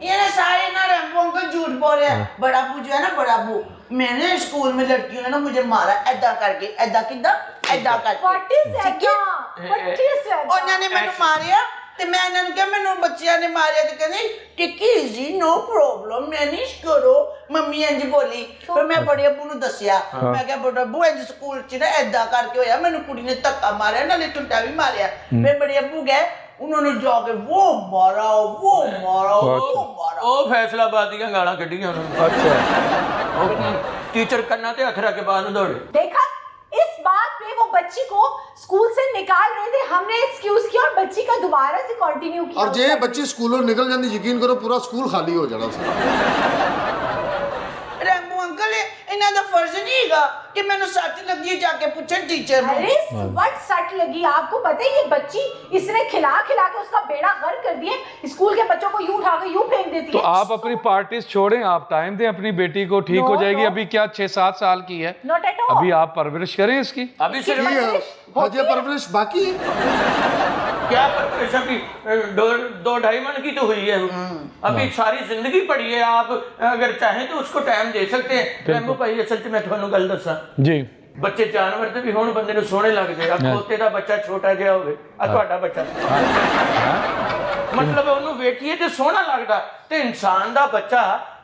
ये ना सारे ना रैम्बो अंकल झूठ बोल रहे हैं बड़ा अबू जो है ना बड़ा अबू मैंने स्कूल में लड़कियों ने ना मुझे मारा ऐदा करके ऐदा किदा ऐदा करके व्हाट इज ठीक है? व्हाट इज ਉਹਨਾਂ ਨੇ ਮੈਨੂੰ ਮਾਰਿਆ ਤੇ ਮੈਂ ਇਹਨਾਂ ਨੂੰ ਕਿਹਾ ਮੈਨੂੰ ਬੱਚਿਆਂ ਨੇ ਮਾਰਿਆ ਤੇ ਕਹਿੰਦੇ Tikki ji no problem manage ਕਰੋ ਮੰਮੀ ਇੰਜ ਬੋਲੀ ਫਿਰ ਮੈਂ ਬੜੇ ਅੱਬੂ ਨੂੰ ਦੱਸਿਆ ਮੈਂ ਕਿਹਾ ਬੜਾ ਅੱਬੂ ਇੰਜ ਸਕੂਲ ਚ ਨਾ ਐਦਾਂ ਕਰਕੇ ਹੋਇਆ ਮੈਨੂੰ ਕੁੜੀ ਨੇ ਧੱਕਾ ਮਾਰਿਆ ਨਾਲੇ ਟੁੱਟਾ ਵੀ ਮਾਰਿਆ ਫਿਰ ਬੜੇ ਅੱਬੂ ਗਏ ਉਹਨਾਂ ਨੇ ਜਾ ਕੇ ਉਹ ਮਾਰਾ ਉਹ ਮਾਰਾ ਉਹ ਮਾਰਾ ਉਹ ਫੈਸਲਾਬਾਦ ਦੀਆਂ ਗਾਲਾਂ ਕੱਢੀਆਂ ਉਹਨਾਂ ਨੇ अच्छा ਉਹ ਟੀਚਰ ਕੰਨਾਂ ਤੇ ਹੱਥ ਰੱਖ ਕੇ ਬਾਹਰ ਨੂੰ ਦੌੜੇ देखा इस बात पे वो बच्ची को स्कूल से निकाल रहे थे हमने एक्सक्यूज किया और बच्ची का दोबारा से कंटिन्यू किया ਔਰ ਜੇ ਇਹ ਬੱਚੀ ਸਕੂਲੋਂ ਨਿਕਲ ਜਾਂਦੀ ਯਕੀਨ ਕਰੋ ਪੂਰਾ ਸਕੂਲ ਖਾਲੀ ਹੋ ਜਾਣਾ ਸੀ ਰੈਂਬੋ ਅੰਕਲ ਇਹ ਇਹਨਾਂ ਦਾ ਫਰਜ਼ ਨਹੀਂ ਹੈਗਾ ਕਿ ਮੈਨੂੰ ਸੱਟ ਲੱਗੀ ਹੈ, ਜਾ ਕੇ ਪੁੱਛਣ ਟੀਚਰ ਨੂੰ अरे वट सट लगी आपको पता है ये बच्ची इसने खिला खिला के उसका बेड़ा गर्क कर दिए स्कूल के बच्चों को यूं उठा के यूं फेंक देती तो है आप अपनी पार्टीज छोड़ें आप टाइम दें अपनी बेटी को ठीक हो No, जाएगी no. अभी क्या छह सात साल की है नॉट एट ऑल अभी आप परवरिश करें इसकी अभी सिर्फ ये हजे परवरिश बाकी है क्या परवरिश अभी दो दो ढाई मन की तो हुई है अभी सारी जिंदगी पड़ी है आप अगर चाहें तो उसको टाइम दे सकते हैं रैम्बो भाई असल च मैं ਤੁਹਾਨੂੰ ਗੱਲ ਦੱਸਾਂ जी ਬੱਚੇ ਜਾਨਵਰ ਤੇ ਵੀ ਹੁਣ ਬੰਦੇ ਨੂੰ ਸੋਹਣੇ ਲੱਗਦੇ ਆ ਖੋਤੇ ਦਾ ਬੱਚਾ ਛੋਟਾ ਜਿਹਾ ਹੋਵੇ ਆ ਤੁਹਾਡਾ ਬੱਚਾ ਮਤਲਬ ਉਹਨੂੰ ਵੇਖੀਏ ਤੇ ਸੋਹਣਾ ਲੱਗਦਾ ਤੇ ਇਨਸਾਨ ਦਾ ਬੱਚਾ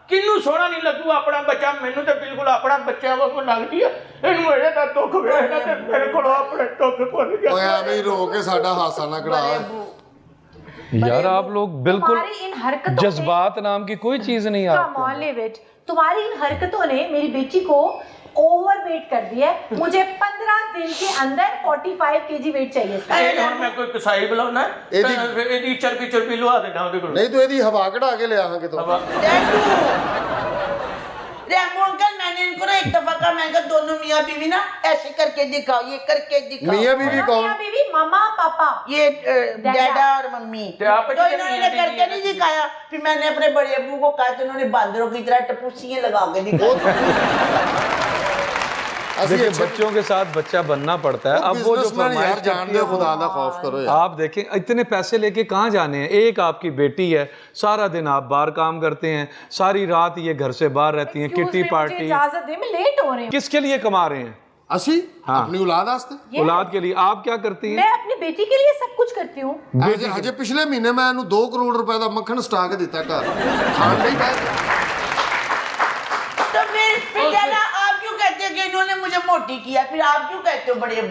ਕਿੰਨੂੰ ਸੋਹਣਾ ਨਹੀਂ ਲੱਗੂ ਆਪਣਾ ਬੱਚਾ ਮੈਨੂੰ ਤੇ ਬਿਲਕੁਲ ਆਪਣਾ ਬੱਚਾ ਵਾਂਗੂ ਲੱਗਦੀ ਆ ਇਹਨੂੰ ਇਹਦੇ ਦਾ ਦੁੱਖ ਵੇਖਦਾ ਤੇ ਮੇਰੇ ਕੋਲ ਆਪਣੇ ਦੁੱਖ ਭੁੱਲ ਓਏ ਗਿਆ ਐਵੇਂ ਹੀ ਰੋ ਕੇ ਸਾਡਾ ਹਾਸਾ ਨਾ ਕਢਾ यार आप लोग बिल्कुल तुम्हारी इन हरकतों ने- जज्बात नाम की कोई चीज नहीं Come आपको on, leave it. तुम्हारी इन हरकतों ने मेरी बेटी को ओवर वेट कर दी है। मुझे पंद्रह दिन के अंदर 45 केजी वेट चाहिए मैं कोई कसाई बुलाना है दोनों ऐसे करके दिखाओ ये करके मामा पापा। ये और मम्मी। तो करके नहीं दिखाया। मैंने अपने बड़े अबू को कहा तो इन्होंने की तरह टपूसियाँ लगा के दिखाई देखिए अच्छा- बच्चों के साथ बच्चा बनना पड़ता है। अब वो जो फरमाइश करती खुदा ना खौफ करो यार। आप देखें इतने पैसे लेके कहाँ जाने हैं? एक आपकी बेटी है सारा दिन आप बाहर काम करते हैं सारी रात ये घर से बाहर रहती हैं किटी पार्टी। लेट हो रहे हैं। किसके लिए कमा रहे हैं? असी? हाँ। अपनी औलाद औलाद के लिए। आप क्या करती हैं? मैं अपनी बेटी के लिए सब कुछ करती हूँ। अजय पिछले महीने मैं दो करोड़ रुपए का मक्खन स्टॉक दिता घर। खान नहीं पाया तो कि इन्होंने मुझे मोटी किया फिर आप क्यों कहते हो बड़े अब?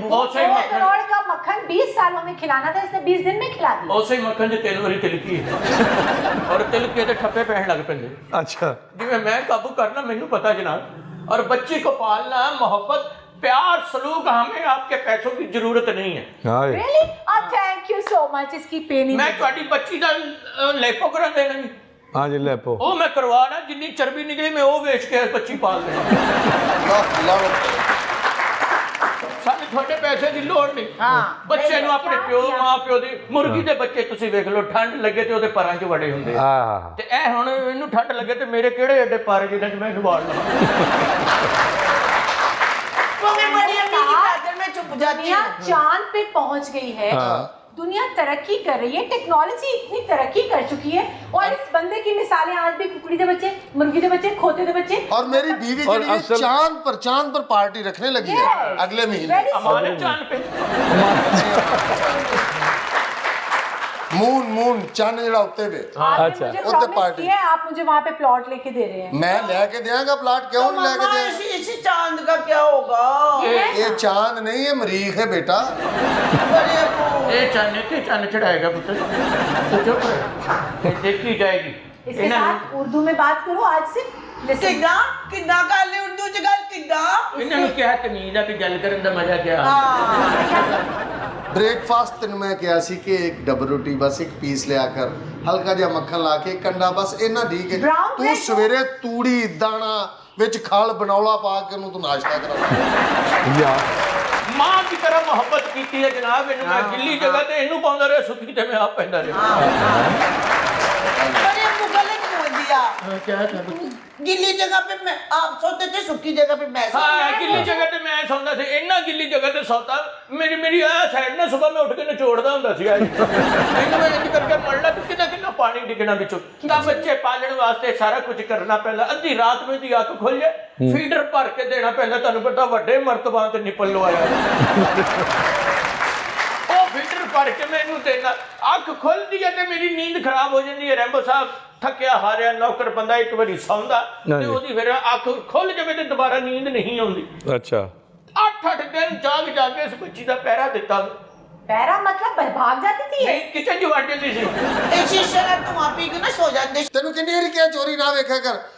करोड़ का मक्खन 20 सालों में खिलाना था इसने 20 दिन में खिला दिया। बहुत सही मक्खन जो तेल वाली तिलकी है। और तिलकी ते ठप्पे पहन लग पे अच्छा। जिवें मैं काबू करना मेनू पता जनाब। और बच्ची को पालना मोहब्बत प्यार सलूक हमें आपके पैसों की ज़रूरत नहीं है। थैंक यू सो मच इसकी पेनी मैं बच्ची का लेपो करा देना ਹਾਂ ਜੀ ਲੈ ਪੋ। ਉਹ ਮੈਂ ਕਰਵਾਣਾ ਜਿੰਨੀ ਚਰਬੀ ਨਿਕਲੀ ਮੈਂ ਉਹ ਵੇਚ ਕੇ 25 ਪਾ ਲੈਣਾ ਸਾਨੂੰ ਤੁਹਾਡੇ ਪੈਸੇ ਦੀ ਲੋੜ ਨਹੀਂ। ਹਾਂ ਬੱਚੇ ਨੂੰ ਆਪਣੇ ਪਿਓ ਮਾਂ ਪਿਓ ਦੀ ਮੁਰਗੀ ਦੇ ਬੱਚੇ ਤੁਸੀਂ ਵੇਖ ਲਓ ਠੰਡ ਲੱਗੇ ਤੇ ਉਹਦੇ ਪਰਾਂ 'ਚ ਵੜੇ ਹੁੰਦੇ ਆ। ਤੇ ਇਹ ਹੁਣ ਇਹਨੂੰ ਠੰਡ ਲੱਗੇ ਤੇ ਮੇਰੇ ਕਿਹੜੇ ਐਡੇ ਪਰ ਜਿਹਨਾਂ 'ਚ ਮੈਂ ਖਵਾੜ ਲਾਂ ਮੈਂ ਬੜੀ ਅਮੀਰ ਖਾਦਰ ਮੈਂ ਚੁੱਪ ਜਾਂਦੀ ਹਾਂ। ਚਾਂਦ पे ਪਹੁੰਚ ਗਈ ਹੈ। दुनिया तरक्की कर रही है टेक्नोलॉजी इतनी तरक्की कर चुकी है और इस बंदे की मिसालें आज भी कुकड़ी के बच्चे मुर्गी के बच्चे खोते के बच्चे। और मेरी बीवी और असल... चाँद पर चाँद पर पार्टी रखने लगी है अगले महीने। मून मून चंद जरा उत्ते हाँ, पे अच्छा। उत्ते पार्टी। है आप मुझे वहाँ पे प्लॉट लेके दे रहे हैं। मैं लेके देगा प्लॉट क्यों तो नहीं लेके दे इसी चाँद का क्या होगा? ये चाँद नहीं है मरीख है बेटा। ਇਹ ਚੰਨ ਤੇ ਚੰਨ ਚੜਾਏਗਾ ਪੁੱਤਰ ਤੂੰ ਚੁੱਪ ਰਹਿ ਇਹ ਦੇਖੀ ਜਾਏਗੀ इसके ਇਹਨਾਂ ਨੂੰ साथ उर्दू में बात करो आज से Listen. किदा किदा कर ले उर्दू च गल किदा ਇਹਨਾਂ ਨੂੰ ਕਿਹਾ ਤਮੀਜ਼ ਆ ਵੀ ਗੱਲ ਕਰਨ ਦਾ ਮਜ਼ਾ ਕਿਆ ब्रेकफास्ट ਤੈਨੂੰ ਮੈਂ ਕਿਹਾ ਸੀ ਕਿ ਇੱਕ ਡਬਲ ਰੋਟੀ ਬਸ ਇੱਕ ਪੀਸ ਲਿਆ ਕਰ ਹਲਕਾ ਜਿਹਾ ਮੱਖਣ ਲਾ ਕੇ ਕੰਡਾ ਬਸ ਇਹਨਾਂ ਠੀਕ ਹੈ Brown ਤੂੰ bread ਸਵੇਰੇ ਤੂੜੀ ਦਾਣਾ ਵਿੱਚ ਖਲ ਬਨੌਲਾ ਪਾ ਕੇ ਉਹਨੂੰ ਤੂੰ ਨਾਸ਼ਤਾ ਕਰਾ या ਮਾਂ ਦੀ ਤਰ੍ਹਾਂ ਮੁਹੱਬਤ ਕੀਤੀ ਹੈ ਜਨਾਬ ਇਹਨੂੰ ਮੈਂ ਗਿੱਲੀ ਜਗ੍ਹਾ ਤੇ ਇਹਨੂੰ ਪਾਉਂਦਾ ਰਿਹਾ ਸੁੱਕੀ ਤੇ ਮੈਂ ਆਪ ਪੈਂਦਾ ਰਿਹਾ। ਅਰੇ ਮੁਗਲ दिया ਕਿਆ ਹੈ ਪੁੱਤ गिल्ली जगह पे मैं आप सोते थे सूखी जगह पे मैं सोती ਹਾਂ ਗਿੱਲੀ ਜਗ੍ਹਾ ਤੇ ਮੈਂ ਸੌਂਦਾ ਸੀ ਇੰਨਾ ਗਿੱਲੀ ਜਗ੍ਹਾ ਤੇ ਸੌਤਾ ਮੇਰੀ ਮੇਰੀ ਆ ਸਾਈਡ ਨਾਲ ਸਵੇਰ ਮੈਂ ਉੱਠ ਕੇ ਨਚੋੜਦਾ ਹੁੰਦਾ ਸੀ ਅੱਜ ਇਹਨੂੰ ਮੈਂ ਇੰਜ ਕਰਕੇ ਮੜਨਾ ਕਿ ਕਿੰਨਾ ਕਿੰਨਾ ਪਾਣੀ ਡਿੱਗਣਾ ਵਿੱਚੋਂ ਤਾਂ ਬੱਚੇ ਪਾਲਣ ਵਾਸਤੇ ਸਾਰਾ ਕੁਝ ਕਰਨਾ ਪੈਂਦਾ ਅੱਧੀ ਰਾਤ ਨੂੰ ਦੀ ਅੱਖ ਖੁੱਲ ਜਾਏ ਫੀਡਰ ਭਰ ਕੇ ਦੇਣਾ ਪੈਂਦਾ ਤੁਹਾਨੂੰ ਪਤਾ ਵੱਡੇ ਮਰਤਬਾਂ ਤੇ ਨਿਪਲ ਲਵਾਇਆ ਉਹ ਫਿਲਟਰ ਭਰ ਕੇ ਮੈਨੂੰ ਦੇਣਾ ਅੱਖ ਖੁੱਲਦੀ ਹੈ ਤੇ ਮੇਰੀ ਨੀਂਦ ਖਰਾਬ ਹੋ ਜਾਂਦੀ ਹੈ ਰੈਂਬੋ ਸਾਹਿਬ ਥੱਕਿਆ ਹਾਰਿਆ ਨੌਕਰ ਬੰਦਾ ਇੱਕ ਵਾਰੀ ਸੌਂਦਾ ਤੇ ਹਾਂਜੀ। ਉਹਦੀ ਫਿਰ ਅੱਖ ਖੁੱਲ ਜਾਵੇ ਤੇ ਦੁਬਾਰਾ ਨੀਂਦ ਨਹੀਂ ਆਉਂਦੀ अच्छा ਅੱਠ ਅੱਠ ਦਿਨ ਜਾਗ ਜਾ ਕੇ ਇਸ ਬੱਚੀ ਦਾ ਪਹਿਰਾ ਦਿੱਤਾ पैरा मतलब भाग जाती थी ये। ਨਹੀਂ ਕਿਚਨ 'ਚ ਵੜ ਜਾਂਦੀ ਸੀ ए शीशा ना तुम आप ही को ना सो जाते ਤੈਨੂੰ ਕਿੰਨੀ ਵਾਰੀ ਕਿਹਾ ਚੋਰੀ ਨਾ ਵੇਖਿਆ ਕਰ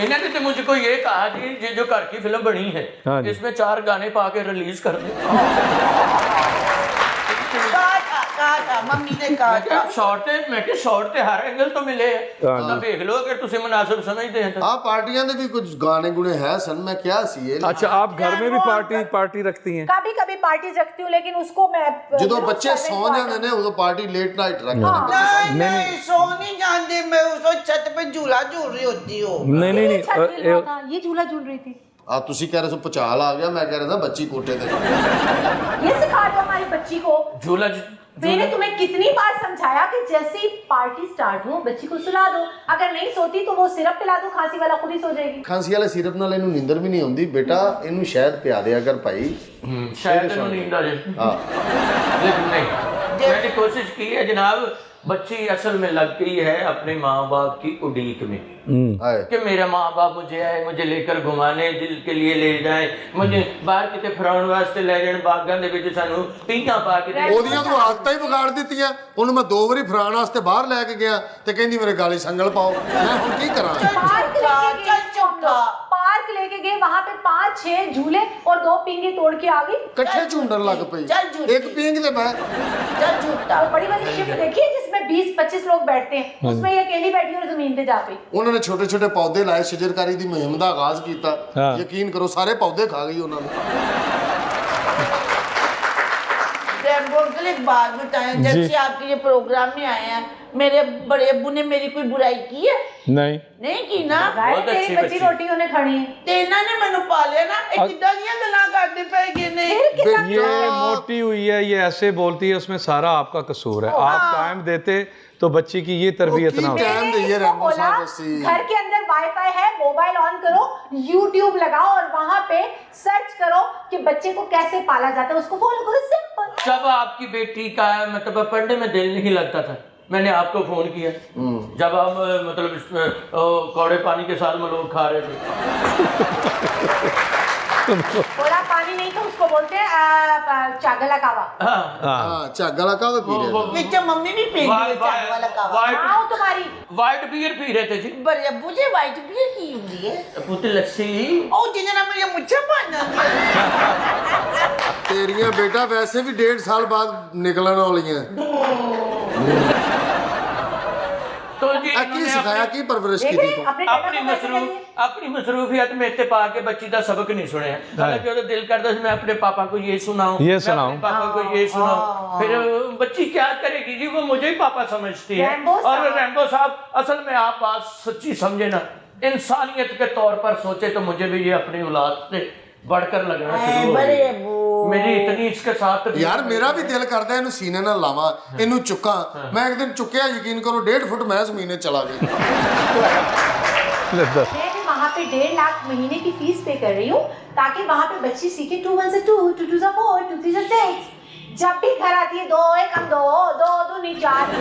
इन्होंने तो मुझको ये कहा कि ये जो घर की फ़िल्म बनी है हाँ इसमें चार गाने पा के रिलीज़ कर दे। कहा था कहा था मम्मी ने कहा था शॉर्ट ਤੇ ਮੈਂ ਕਿ ਸ਼ਾਰਟ ਤੇ ਹਰ ਐਂਗਲ ਤੋਂ ਮਿਲੇ ਹਾਂ ਤਾਂ ਵੇਖ ਲਓ ਅਗਰ ਤੁਸੀਂ ਮੁਨਾਸਿਬ ਸਮਝਦੇ ਹੋ ਤਾਂ ਆ ਪਾਰਟੀਆਂ ਦੇ ਵੀ ਕੁਝ ਗਾਣੇ ਗੁਣੇ ਹੈ ਸਨ ਮੈਂ ਕਿਹਾ ਸੀ ਇਹ अच्छा आप घर में भी पार्टी पार्टी रखती हैं कभी कभी पार्टीज रखती हूँ लेकिन उसको मैं ਜਦੋਂ रोज ਬੱਚੇ seven ਸੌ को ਜਾਂਦੇ ਨੇ ਉਦੋਂ ਪਾਰਟੀ ਲੇਟ ਨਾਈਟ ਰੱਖਦੇ ਨੇ नहीं नहीं सो नहीं जानती मैं उसको छत पे झूला झूल रही होती हूँ नहीं नहीं नहीं छत अ, हिल रहा ए- था, ये झूला झूल रही थी ਆ ਤੁਸੀਂ ਕਹਿ ਰਹੇ ਸੋ ਪਚਾਲ ਆ ਗਿਆ ਮੈਂ ਕਹਿ ਰਿਹਾ था ਬੱਚੀ ਕੋਟੇ ਤੇ ये सिखा दो हमारी बच्ची को झूला मैंने तुम्हें कितनी बार समझाया कि जैसे ही पार्टी स्टार्ट हो बच्ची को सुला दो अगर नहीं सोती तो वो सिरप पिला दो खांसी वाला खुद ही सो जाएगी ਖਾਂਸੀ ਵਾਲੇ ਸਿਰਪ ਨਾਲ ਇਹਨੂੰ ਨੀਂਦਰ ਵੀ ਨਹੀਂ ਆਉਂਦੀ ਬੇਟਾ ਇਹਨੂੰ ਸ਼ਾਇਦ ਪਿਆ ਦਿਆ ਕਰ ਭਾਈ शायद ਇਹਨੂੰ ਨੀਂਦ ਆ ਜਾਏ ਹਾਂ लेकिन नहीं मैंने कोशिश की है जनाब बच्ची असल में लग गई है अपने माँ बाप की उड़ीक में ਹਾਏ कि मेरा माँ बाप मुझे आए मुझे लेकर घुमाने दिल के लिए ले जाए मुझे बाहर किते ਫਰਾਉਣ ਵਾਸਤੇ ਲੈ ਜਾਣ ਬਾਗਾਂ ਦੇ ਵਿੱਚ ਸਾਨੂੰ ਪੀਂਘਾਂ ਪਾ ਕੇ ਦੇ ਉਹਦੀਆਂ ਤੋਂ ਆਦਤਾਂ ਹੀ ਵਿਗਾੜ ਦਿੱਤੀਆਂ ਉਹਨੂੰ ਮੈਂ ਦੋ ਵਾਰੀ ਫਰਾਣ ਵਾਸਤੇ ਬਾਹਰ ਲੈ ਕੇ ਗਿਆ ਤੇ ਕਹਿੰਦੀ ਮੇਰੇ ਗਾਲੀ ਸੰਗਲ ਪਾਓ ਮੈਂ ਹੁਣ ਕੀ ਕਰਾਂ पार्क लेके गए चल चुप रहा। पार्क लेके गए वहां पे पांच छह झूले और दो पिंगे तोड़ के आ गई ਇਕੱਠੇ ਝੁੰਡਣ ਲੱਗ ਪਈ ਚੱਲ ਝੂਠੀ। ਇੱਕ ਪੀਂਗ ਤੇ ਮੈਂ चल झूठा वो बड़ी वाली शिफ्ट देखी है जिसमें 20 25 लोग बैठते हैं उसमें ये अकेली बैठी और जमीन पे जा पई ਉਹਨਾਂ ਨੇ ਛੋਟੇ ਛੋਟੇ ਪੌਦੇ ਲਾਏ ਸ਼ਜਰਕਾਰੀ ਦੀ ਮੁਹਿੰਮ ਦਾ ਆਗਾਜ਼ ਕੀਤਾ ਹਾਂ। ਯਕੀਨ ਕਰੋ ਸਾਰੇ ਪੌਦੇ ਖਾ ਗਈ ਉਹਨਾਂ ਨੂੰ रैम्बो अंकल एक बात बताएं जब जी। से आपके ये प्रोग्राम में आए हैं मेरे बड़े अब्बू ने मेरी कोई बुराई की है नहीं नहीं की ना जाहिर बहुत तेरी अच्छी बच्ची बच्ची। रोटी उन्हें खानी है ਤੇ ਇਹਨਾਂ ਨੇ ਮੈਨੂੰ ਪਾਲਿਆ ਨਾ ਇਹ ਕਿੱਦਾਂ ਦੀਆਂ ਗੱਲਾਂ ਕਰਦੇ ਪਏ ਗਏ ਨੇ ये मोटी हुई है ये ऐसे बोलती है उसमें सारा आपका कसूर है आप टाइम देते तो बच्ची की ये तरबियत ना होती टाइम मैंने दे ये इसको रैम्बो बोला, साहब अस्सी। घर के अंदर वाईफाई है मोबाइल ऑन करो यूट्यूब लगाओ और वहां पे सर्च करो कि बच्चे को कैसे पाला जाता है उसको फॉलो करो सिंपल जब आपकी बेटी का मतलब पढ़ने में दिल नहीं लगता था मैंने आपको फ़ोन किया। हम्म। जब आप मतलब कौड़े पानी के साथ मलोक खा रहे थे। पानी नहीं तो उसको बोलते हैं। कावा हाँ। हाँ। हाँ, मम्मी भी पी रही है कावा तुम्हारी। वाइट बियर पी रहे थे जी। मुझे वाइट बियर की पुत्र लस्सी। ओ जिन्हें मुझे तेरिया बेटा वैसे भी डेढ़ साल बाद निकलने वाली है। हम्म। जी सिखाया की परवरिश की अपनी मसरूफ अपनी मसरूफियत में के बच्ची सबक नहीं सुने। हालाँकि हाँ। दिल मैं अपने पापा को ये सुनाऊं ये सुनाऊं। पापा को ये सुनाऊं। फिर बच्ची क्या करेगी जी? वो मुझे ही पापा समझती है। और रैम्बो साहब असल में आप बात सच्ची समझे ना। इंसानियत के तौर पर सोचे तो मुझे भी ये अपनी औलाद से बढ़कर लगना शुरू हो बड़े गई। अब्बू मेरी इतनी इसके साथ ਯਾਰ ਮੇਰਾ ਵੀ ਦਿਲ ਕਰਦਾ ਇਹਨੂੰ ਸੀਨੇ ਨਾਲ ਲਾਵਾਂ ਇਹਨੂੰ ਚੁੱਕਾਂ ਮੈਂ ਇੱਕ ਦਿਨ ਚੁੱਕਿਆ ਯਕੀਨ ਕਰੋ ਡੇਢ ਫੁੱਟ ਮੈਂ ਜ਼ਮੀਨ 'ਚ ਚਲਾ ਗਿਆ ले दस। मैं भी वहाँ पे डेढ़ लाख महीने की फीस पे कर रही हूँ ताकि वहाँ पे बच्ची सीखे टू वन से टू टू टू से फोर टू थ्री से सिक्स जब भी घर आती है दो एक हम दो दो दो नहीं चार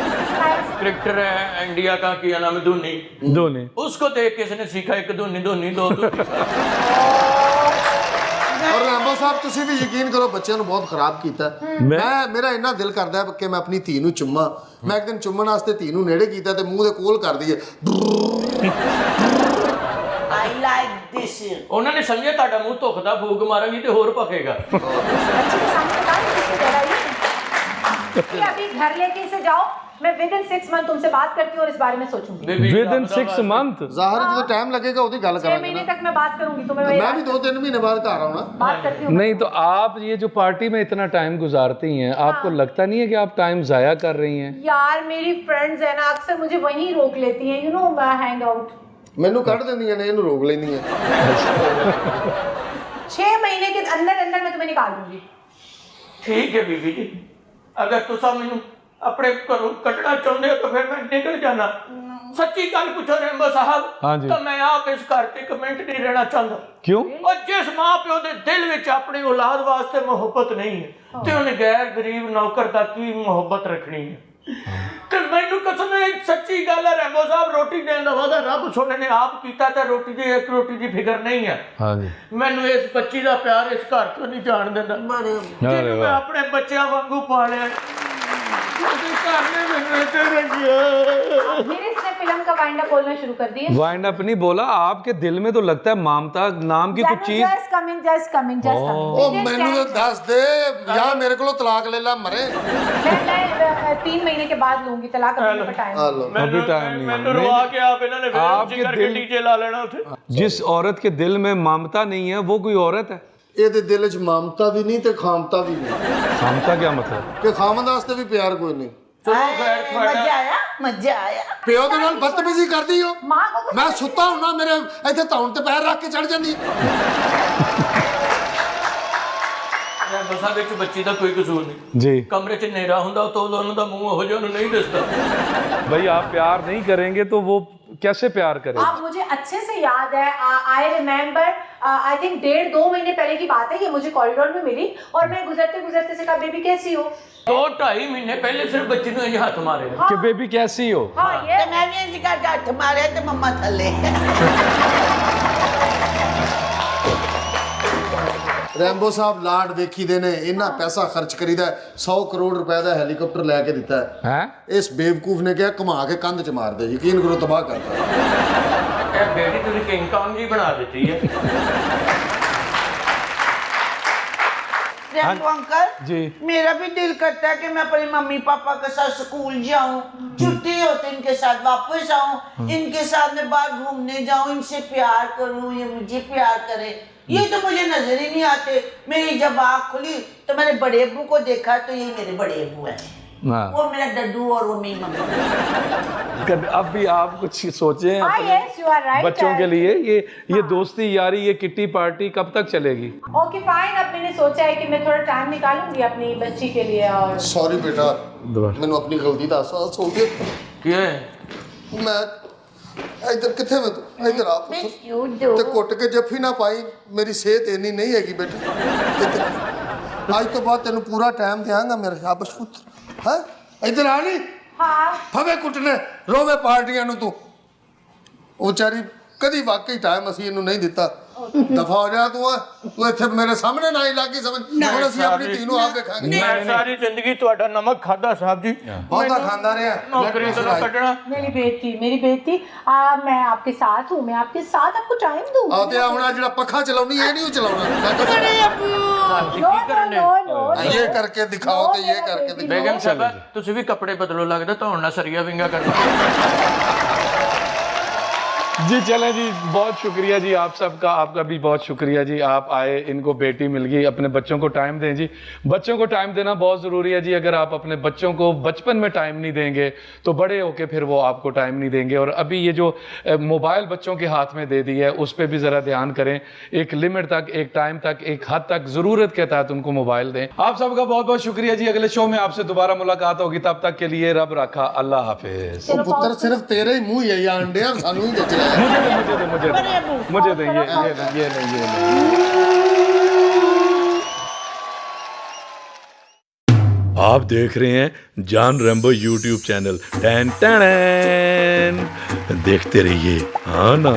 क्रिकेटर है इंडिया का किया नाम है धोनी दो नहीं उसको देख के इसने सीखा एक धोनी धोनी दो धोनी ਔਰ ਲਾਂਬੋ ਸਾਹਿਬ ਤੁਸੀਂ ਵੀ ਯਕੀਨ ਕਰੋ ਬੱਚਿਆਂ ਨੂੰ ਬਹੁਤ ਖਰਾਬ ਕੀਤਾ। ਮੈਂ ਮੇਰਾ ਇੰਨਾ ਦਿਲ ਕਰਦਾ ਕਿ ਮੈਂ ਆਪਣੀ ਧੀ ਨੂੰ ਚੁੰਮਾਂ। ਮੈਂ ਇੱਕ ਦਿਨ ਚੁੰਮਣ ਵਾਸਤੇ ਧੀ ਨੂੰ ਨੇੜੇ ਕੀਤਾ ਤੇ ਮੂੰਹ ਦੇ ਕੋਲ ਕਰ ਦਈਏ। ਆਈ ਲਾਈਕ ਥਿਸ ਉਹਨਾਂ ਨੇ ਸਮਝਿਆ ਤੁਹਾਡਾ ਮੂੰਹ ਧੁਖਦਾ ਫੂਕ ਮਾਰਾਂਗੀ ਤੇ ਹੋਰ ਭਖੇਗਾ। अभी घर लेके इसे जाओ। मैं विद इन मंथ तुमसे बात करती और इस बारे में सोचूँगी। विद इन मंथ ज़ाहिर है टाइम हाँ। लगेगा गल महीने तक मैं बात करूँगी तो मैं तो मैं भी 2 3 महीने बाद आ रहा हूँ ना। बात करती हूँ। नहीं तो आप ये जो पार्टी में इतना टाइम गुजारती हैं हाँ। आपको लगता नहीं है कि आप टाइम जाया कर रही हैं? यार मेरी फ्रेंड्स है ना अक्सर मुझे वहीं रोक लेती हैं यू नो हैंग आउट मैनू कट देंदियाँ ने इनू रोक लेंदियाँ 6 महीने के अंदर अंदर मैं तुम्हें निकाल दूँगी। ठीक है बीबी जी। ਅਗਰ ਤੁਸੀਂ ਮੈਨੂੰ ਆਪਣੇ ਘਰੋਂ ਕੱਢਣਾ ਚਾਹੁੰਦੇ ਹੋ ਤਾਂ ਫਿਰ ਮੈਂ ਨਿਕਲ ਜਾਣਾ। ਸੱਚੀ ਗੱਲ ਪੁੱਛੋ ਰੈਂਬੋ ਸਾਹਿਬ। ਤਾਂ ਮੈਂ ਆਪ ਇਸ ਘਰ ਤੇ ਕਮੈਂਟ ਨਹੀਂ ਰਹਿਣਾ ਚਾਹੁੰਦਾ। क्यों ਔਰ ਜਿਸ ਮਾਂ ਪਿਓ ਦੇ ਦਿਲ ਵਿੱਚ ਆਪਣੀ ਔਲਾਦ ਵਾਸਤੇ ਮੁਹੱਬਤ ਨਹੀਂ ਹੈ ਤੇ ਉਹਨੇ ਗੈਰ ਗਰੀਬ ਨੌਕਰ ਦਾ ਕੀ ਮੁਹੱਬਤ ਰੱਖਣੀ ਹੈ? ਤੇ ਮੈਨੂੰ ਕਸਮ ਹੈ ਸੱਚੀ ਗੱਲ ਹੈ ਰੈਮੋ ਸਾਹਿਬ ਰੋਟੀ ਦੇਣ ਦਾ ਵਾਦਾ ਰੱਬ ਸੋਨੇ ਨੇ ਆਪ ਕੀਤਾ ਤੇ ਰੋਟੀ ਦੀ ਇੱਕ ਰੋਟੀ ਦੀ ਫਿਕਰ ਨਹੀਂ ਹੈ ਹਾਂਜੀ। ਮੈਨੂੰ ਇਸ ਬੱਚੀ ਦਾ ਪਿਆਰ ਇਸ ਘਰ ਤੋਂ ਨਹੀਂ ਜਾਣ ਦਿੰਦਾ। ਮੈਂ ਆਪਣੇ ਬੱਚਿਆਂ ਵਾਂਗੂ ਪਾਲਿਆ। वाइंड अप नहीं बोला आपके दिल में तो लगता है मामता नाम की कुछ चीज़ कमिंग दस दे या मेरे को तलाक ले ला मरे। महीने के बाद लूँगी तलाक अभी टाइम नहीं। जिस औरत के दिल में ममता नहीं है वो कोई औरत है? ਇਹਦੇ ਦਿਲ 'ਚ ਮਮਤਾ ਵੀ ਨਹੀਂ ਤੇ ਖਾਮਤਾ ਵੀ ਨਹੀਂ ममता क्या मतलब ਕਿ ਖਾਮਨ ਵਾਸਤੇ ਵੀ ਪਿਆਰ ਕੋਈ ਨਹੀਂ ਖੈਰ मजा आया मजा आया ਪਿਓ ਦੇ ਨਾਲ ਬਦਤਮੀਜ਼ੀ ਕਰਦੀ ਹੋ माँ को कुछ ਮੈਂ ਸੁੱਤਾ ਹੁੰਨਾ ਮੇਰੇ ਇੱਥੇ ਧੌਣ ਤੇ ਪੈਰ ਰੱਖ ਕੇ ਚੜ ਜਾਂਦੀ ਰੈਂਬੋ ਸਾਹਿਬ ਵਿੱਚ ਬੱਚੀ ਦਾ ਕੋਈ ਕਸੂਰ ਨਹੀਂ जी ਕਮਰੇ 'ਚ ਹਨੇਰਾ ਹੁੰਦਾ ਤਾਂ ਉਹਨਾਂ ਦਾ ਮੂੰਹ ਹੋ ਜਾ ਉਹਨੂੰ ਨਹੀਂ ਦਿਸਦਾ भाई आप प्यार नहीं करेंगे तो वो कैसे प्यार करें आप मुझे अच्छे से याद है आई रिमेम्बर आई थिंक डेढ़ दो महीने पहले की बात है ये मुझे कॉरिडोर में मिली और मैं गुजरते गुजरते से कहा बेबी कैसी हो दो ढाई महीने पहले सिर्फ़ बच्चे ने ये हाथ मारे हाँ। कि बेबी कैसी हो हाँ, हाँ। ये तो मैंने हाथ मारे तो मम्मा थले ਰੈਂਬੋ ਸਾਹਿਬ ਲਾਡ ਵੇਖੀ ਦੇ ਨੇ ਇੰਨਾ ਪੈਸਾ ਖਰਚ ਕਰੀਦਾ 100 ਕਰੋੜ ਰੁਪਏ ਦਾ ਹੈਲੀਕਾਪਟਰ ਲੈ ਕੇ ਦਿੱਤਾ ਹੈ। हैं ਇਸ ਬੇਵਕੂਫ ਨੇ ਕਿਹਾ ਘੁਮਾ ਕੇ ਕੰਧ 'ਚ ਮਾਰ ਦੇ ਯਕੀਨ ਕਰੋ ਤਬਾਹ ਕਰਤਾ ਇਹ ਬੇਟੀ ਤੁਸੀਂ ਕਿੰਗ ਕੌਂਗ ਜੀ ਬਣਾ ਦਿੱਤੀ ਹੈ। Rambo uncle ji. मेरा भी दिल करता है कि मैं अपने मम्मी पापा के साथ स्कूल जाऊँ छुट्टी हो तो इनके साथ वापस आऊँ इनके साथ मैं बाहर घूमने जाऊँ इनसे प्यार करूँ ये मुझे प्यार करे। ये तो मुझे नज़र ही नहीं आते। मेरी जब आँख खुली तो मैंने बड़े अबू को देखा तो ये मेरे बड़े अबू हैं। हाँ। वो मेरा डड्डू और वो मेरी मम्मी कभी- अब भी आप कुछ सोचे हैं हाँ अपने यस यू आर राइट बच्चों के लिए ये ये दोस्ती यारी ये किट्टी पार्टी कब तक चलेगी ओके फाइन अब मैंने सोचा है कि मैं थोड़ा टाइम निकालूंगी अपनी बच्ची के लिए और ਸੌਰੀ ਬੇਟਾ ਮੈਨੂੰ ਆਪਣੀ ਗਲਤੀ ਦਾ ਅਹਿਸਾਸ ਹੋ ਗਿਆ ਕੀ ਹੈ ਮੈਂ ਇੱਧਰ ਕਿੱਥੇ ਮੈਂ ਤੂੰ ਇੱਧਰ ਆ ਪੁੱਤ Miss you do. ਤੇ ਕੁੱਟ ਕੇ ਜੱਫੀ ਨਾ ਪਾਈ ਮੇਰੀ ਸਿਹਤ ਇੰਨੀ ਨਹੀਂ ਹੈਗੀ ਬੇਟਾ ਇੱਧਰ। ਅੱਜ ਤੋਂ ਬਾਅਦ ਤੈਨੂੰ ਪੂਰਾ ਟਾਈਮ ਦਿਆਂਗਾ ਮੇਰੇ ਸ਼ਾਬਾਸ਼ ਪੁੱਤ ਹੈ? ਇੱਧਰ ਆ ਨਹੀਂ हाँ ਫਵੇ ਕੁੱਟਨੇ ਰੋਵੇ ਪਾਰਟੀਆਂ ਨੂੰ ਤੂੰ। ਉਹ ਵਿਚਾਰੀ ਕਦੀ ਵਾਕਈ ਟਾਈਮ ਅਸੀਂ ਇਹਨੂੰ ਨਹੀਂ ਦਿੱਤਾ। ਦਫਾ ਹੋ ਜਾ ਤੂੰ ਤੂੰ ਇੱਥੇ ਮੇਰੇ ਸਾਹਮਣੇ ਨਾ ਹੀ ਲੱਗੀ ਸਮਝ। ਹੁਣ ਅਸੀਂ ਆਪਣੀ ਧੀ ਨੂੰ ਆਪ ਦੇਖਾਂਗੇ। ਮੈਂ ਸਾਰੀ ਜ਼ਿੰਦਗੀ ਤੁਹਾਡਾ ਨਮਕ ਖਾਦਾ ਸਾਹਿਬ ਜੀ। ਬਹੁਤਾ ਖਾਂਦਾ ਰਿਹਾ। ਨੌਕਰੀ ਤੋਂ ਕੱਢਣਾ। ਮੇਰੀ ਬੇਟੀ ਮੇਰੀ ਬੇਟੀ ਆ ਮੈਂ ਆਪਕੇ ਸਾਥ ਹੂੰ ਮੈਂ ਆਪਕੇ ਸਾਥ ਆਪਕੋ ਟਾਈਮ ਦੂੰਗਾ ਆ ਤੇ ਹੁਣ ਜਿਹੜਾ ਪੱਖਾ ਚਲਾਉਣੀ ਇਹ ਨਹੀਂ ਚਲਾਉਣਾ। ਇਹ ਕਰਕੇ ਦਿਖਾਓ ਤੇ ਇਹ ਕਰਕੇ ਦਿਖਾਓ। ਤੁਸੀਂ ਵੀ ਕੱਪੜੇ ਬਦਲੋ ਲੱਗਦਾ ਧੌਣ ਨਾਲ ਸਰੀਆ ਵਿੰਗਾ ਕਰਦੇ जी, चले जी, बहुत शुक्रिया जी आप सबका, आपका भी बहुत शुक्रिया जी। आप आए, इनको बेटी मिल गई, अपने बच्चों को टाइम दें जी। बच्चों को टाइम देना बहुत ज़रूरी है जी, अगर आप अपने बच्चों को बचपन में टाइम नहीं देंगे तो बड़े होके फिर वो आपको टाइम नहीं देंगे। और अभी ये जो मोबाइल बच्चों के हाथ में दे दी है, उस पर भी ज़रा ध्यान करें। एक लिमिट तक, एक टाइम तक, एक हद तक ज़रूरत के तहत उनको मोबाइल दें। आप सबका बहुत बहुत शुक्रिया जी। अगले शो में आपसे दोबारा मुलाकात होगी। तब तक के लिए रब रखा, अल्लाह हाफिज। तो पुत्र सिर्फ़ तेरे ही मुँह यही अंडे मुझे दे मुझे दे मुझे दे मुझे दे, ये ये नहीं ये नहीं ये नहीं आप देख रहे हैं जान रेम्बो यूट्यूब चैनल टैन टैन। देखते रहिए। हाँ ना।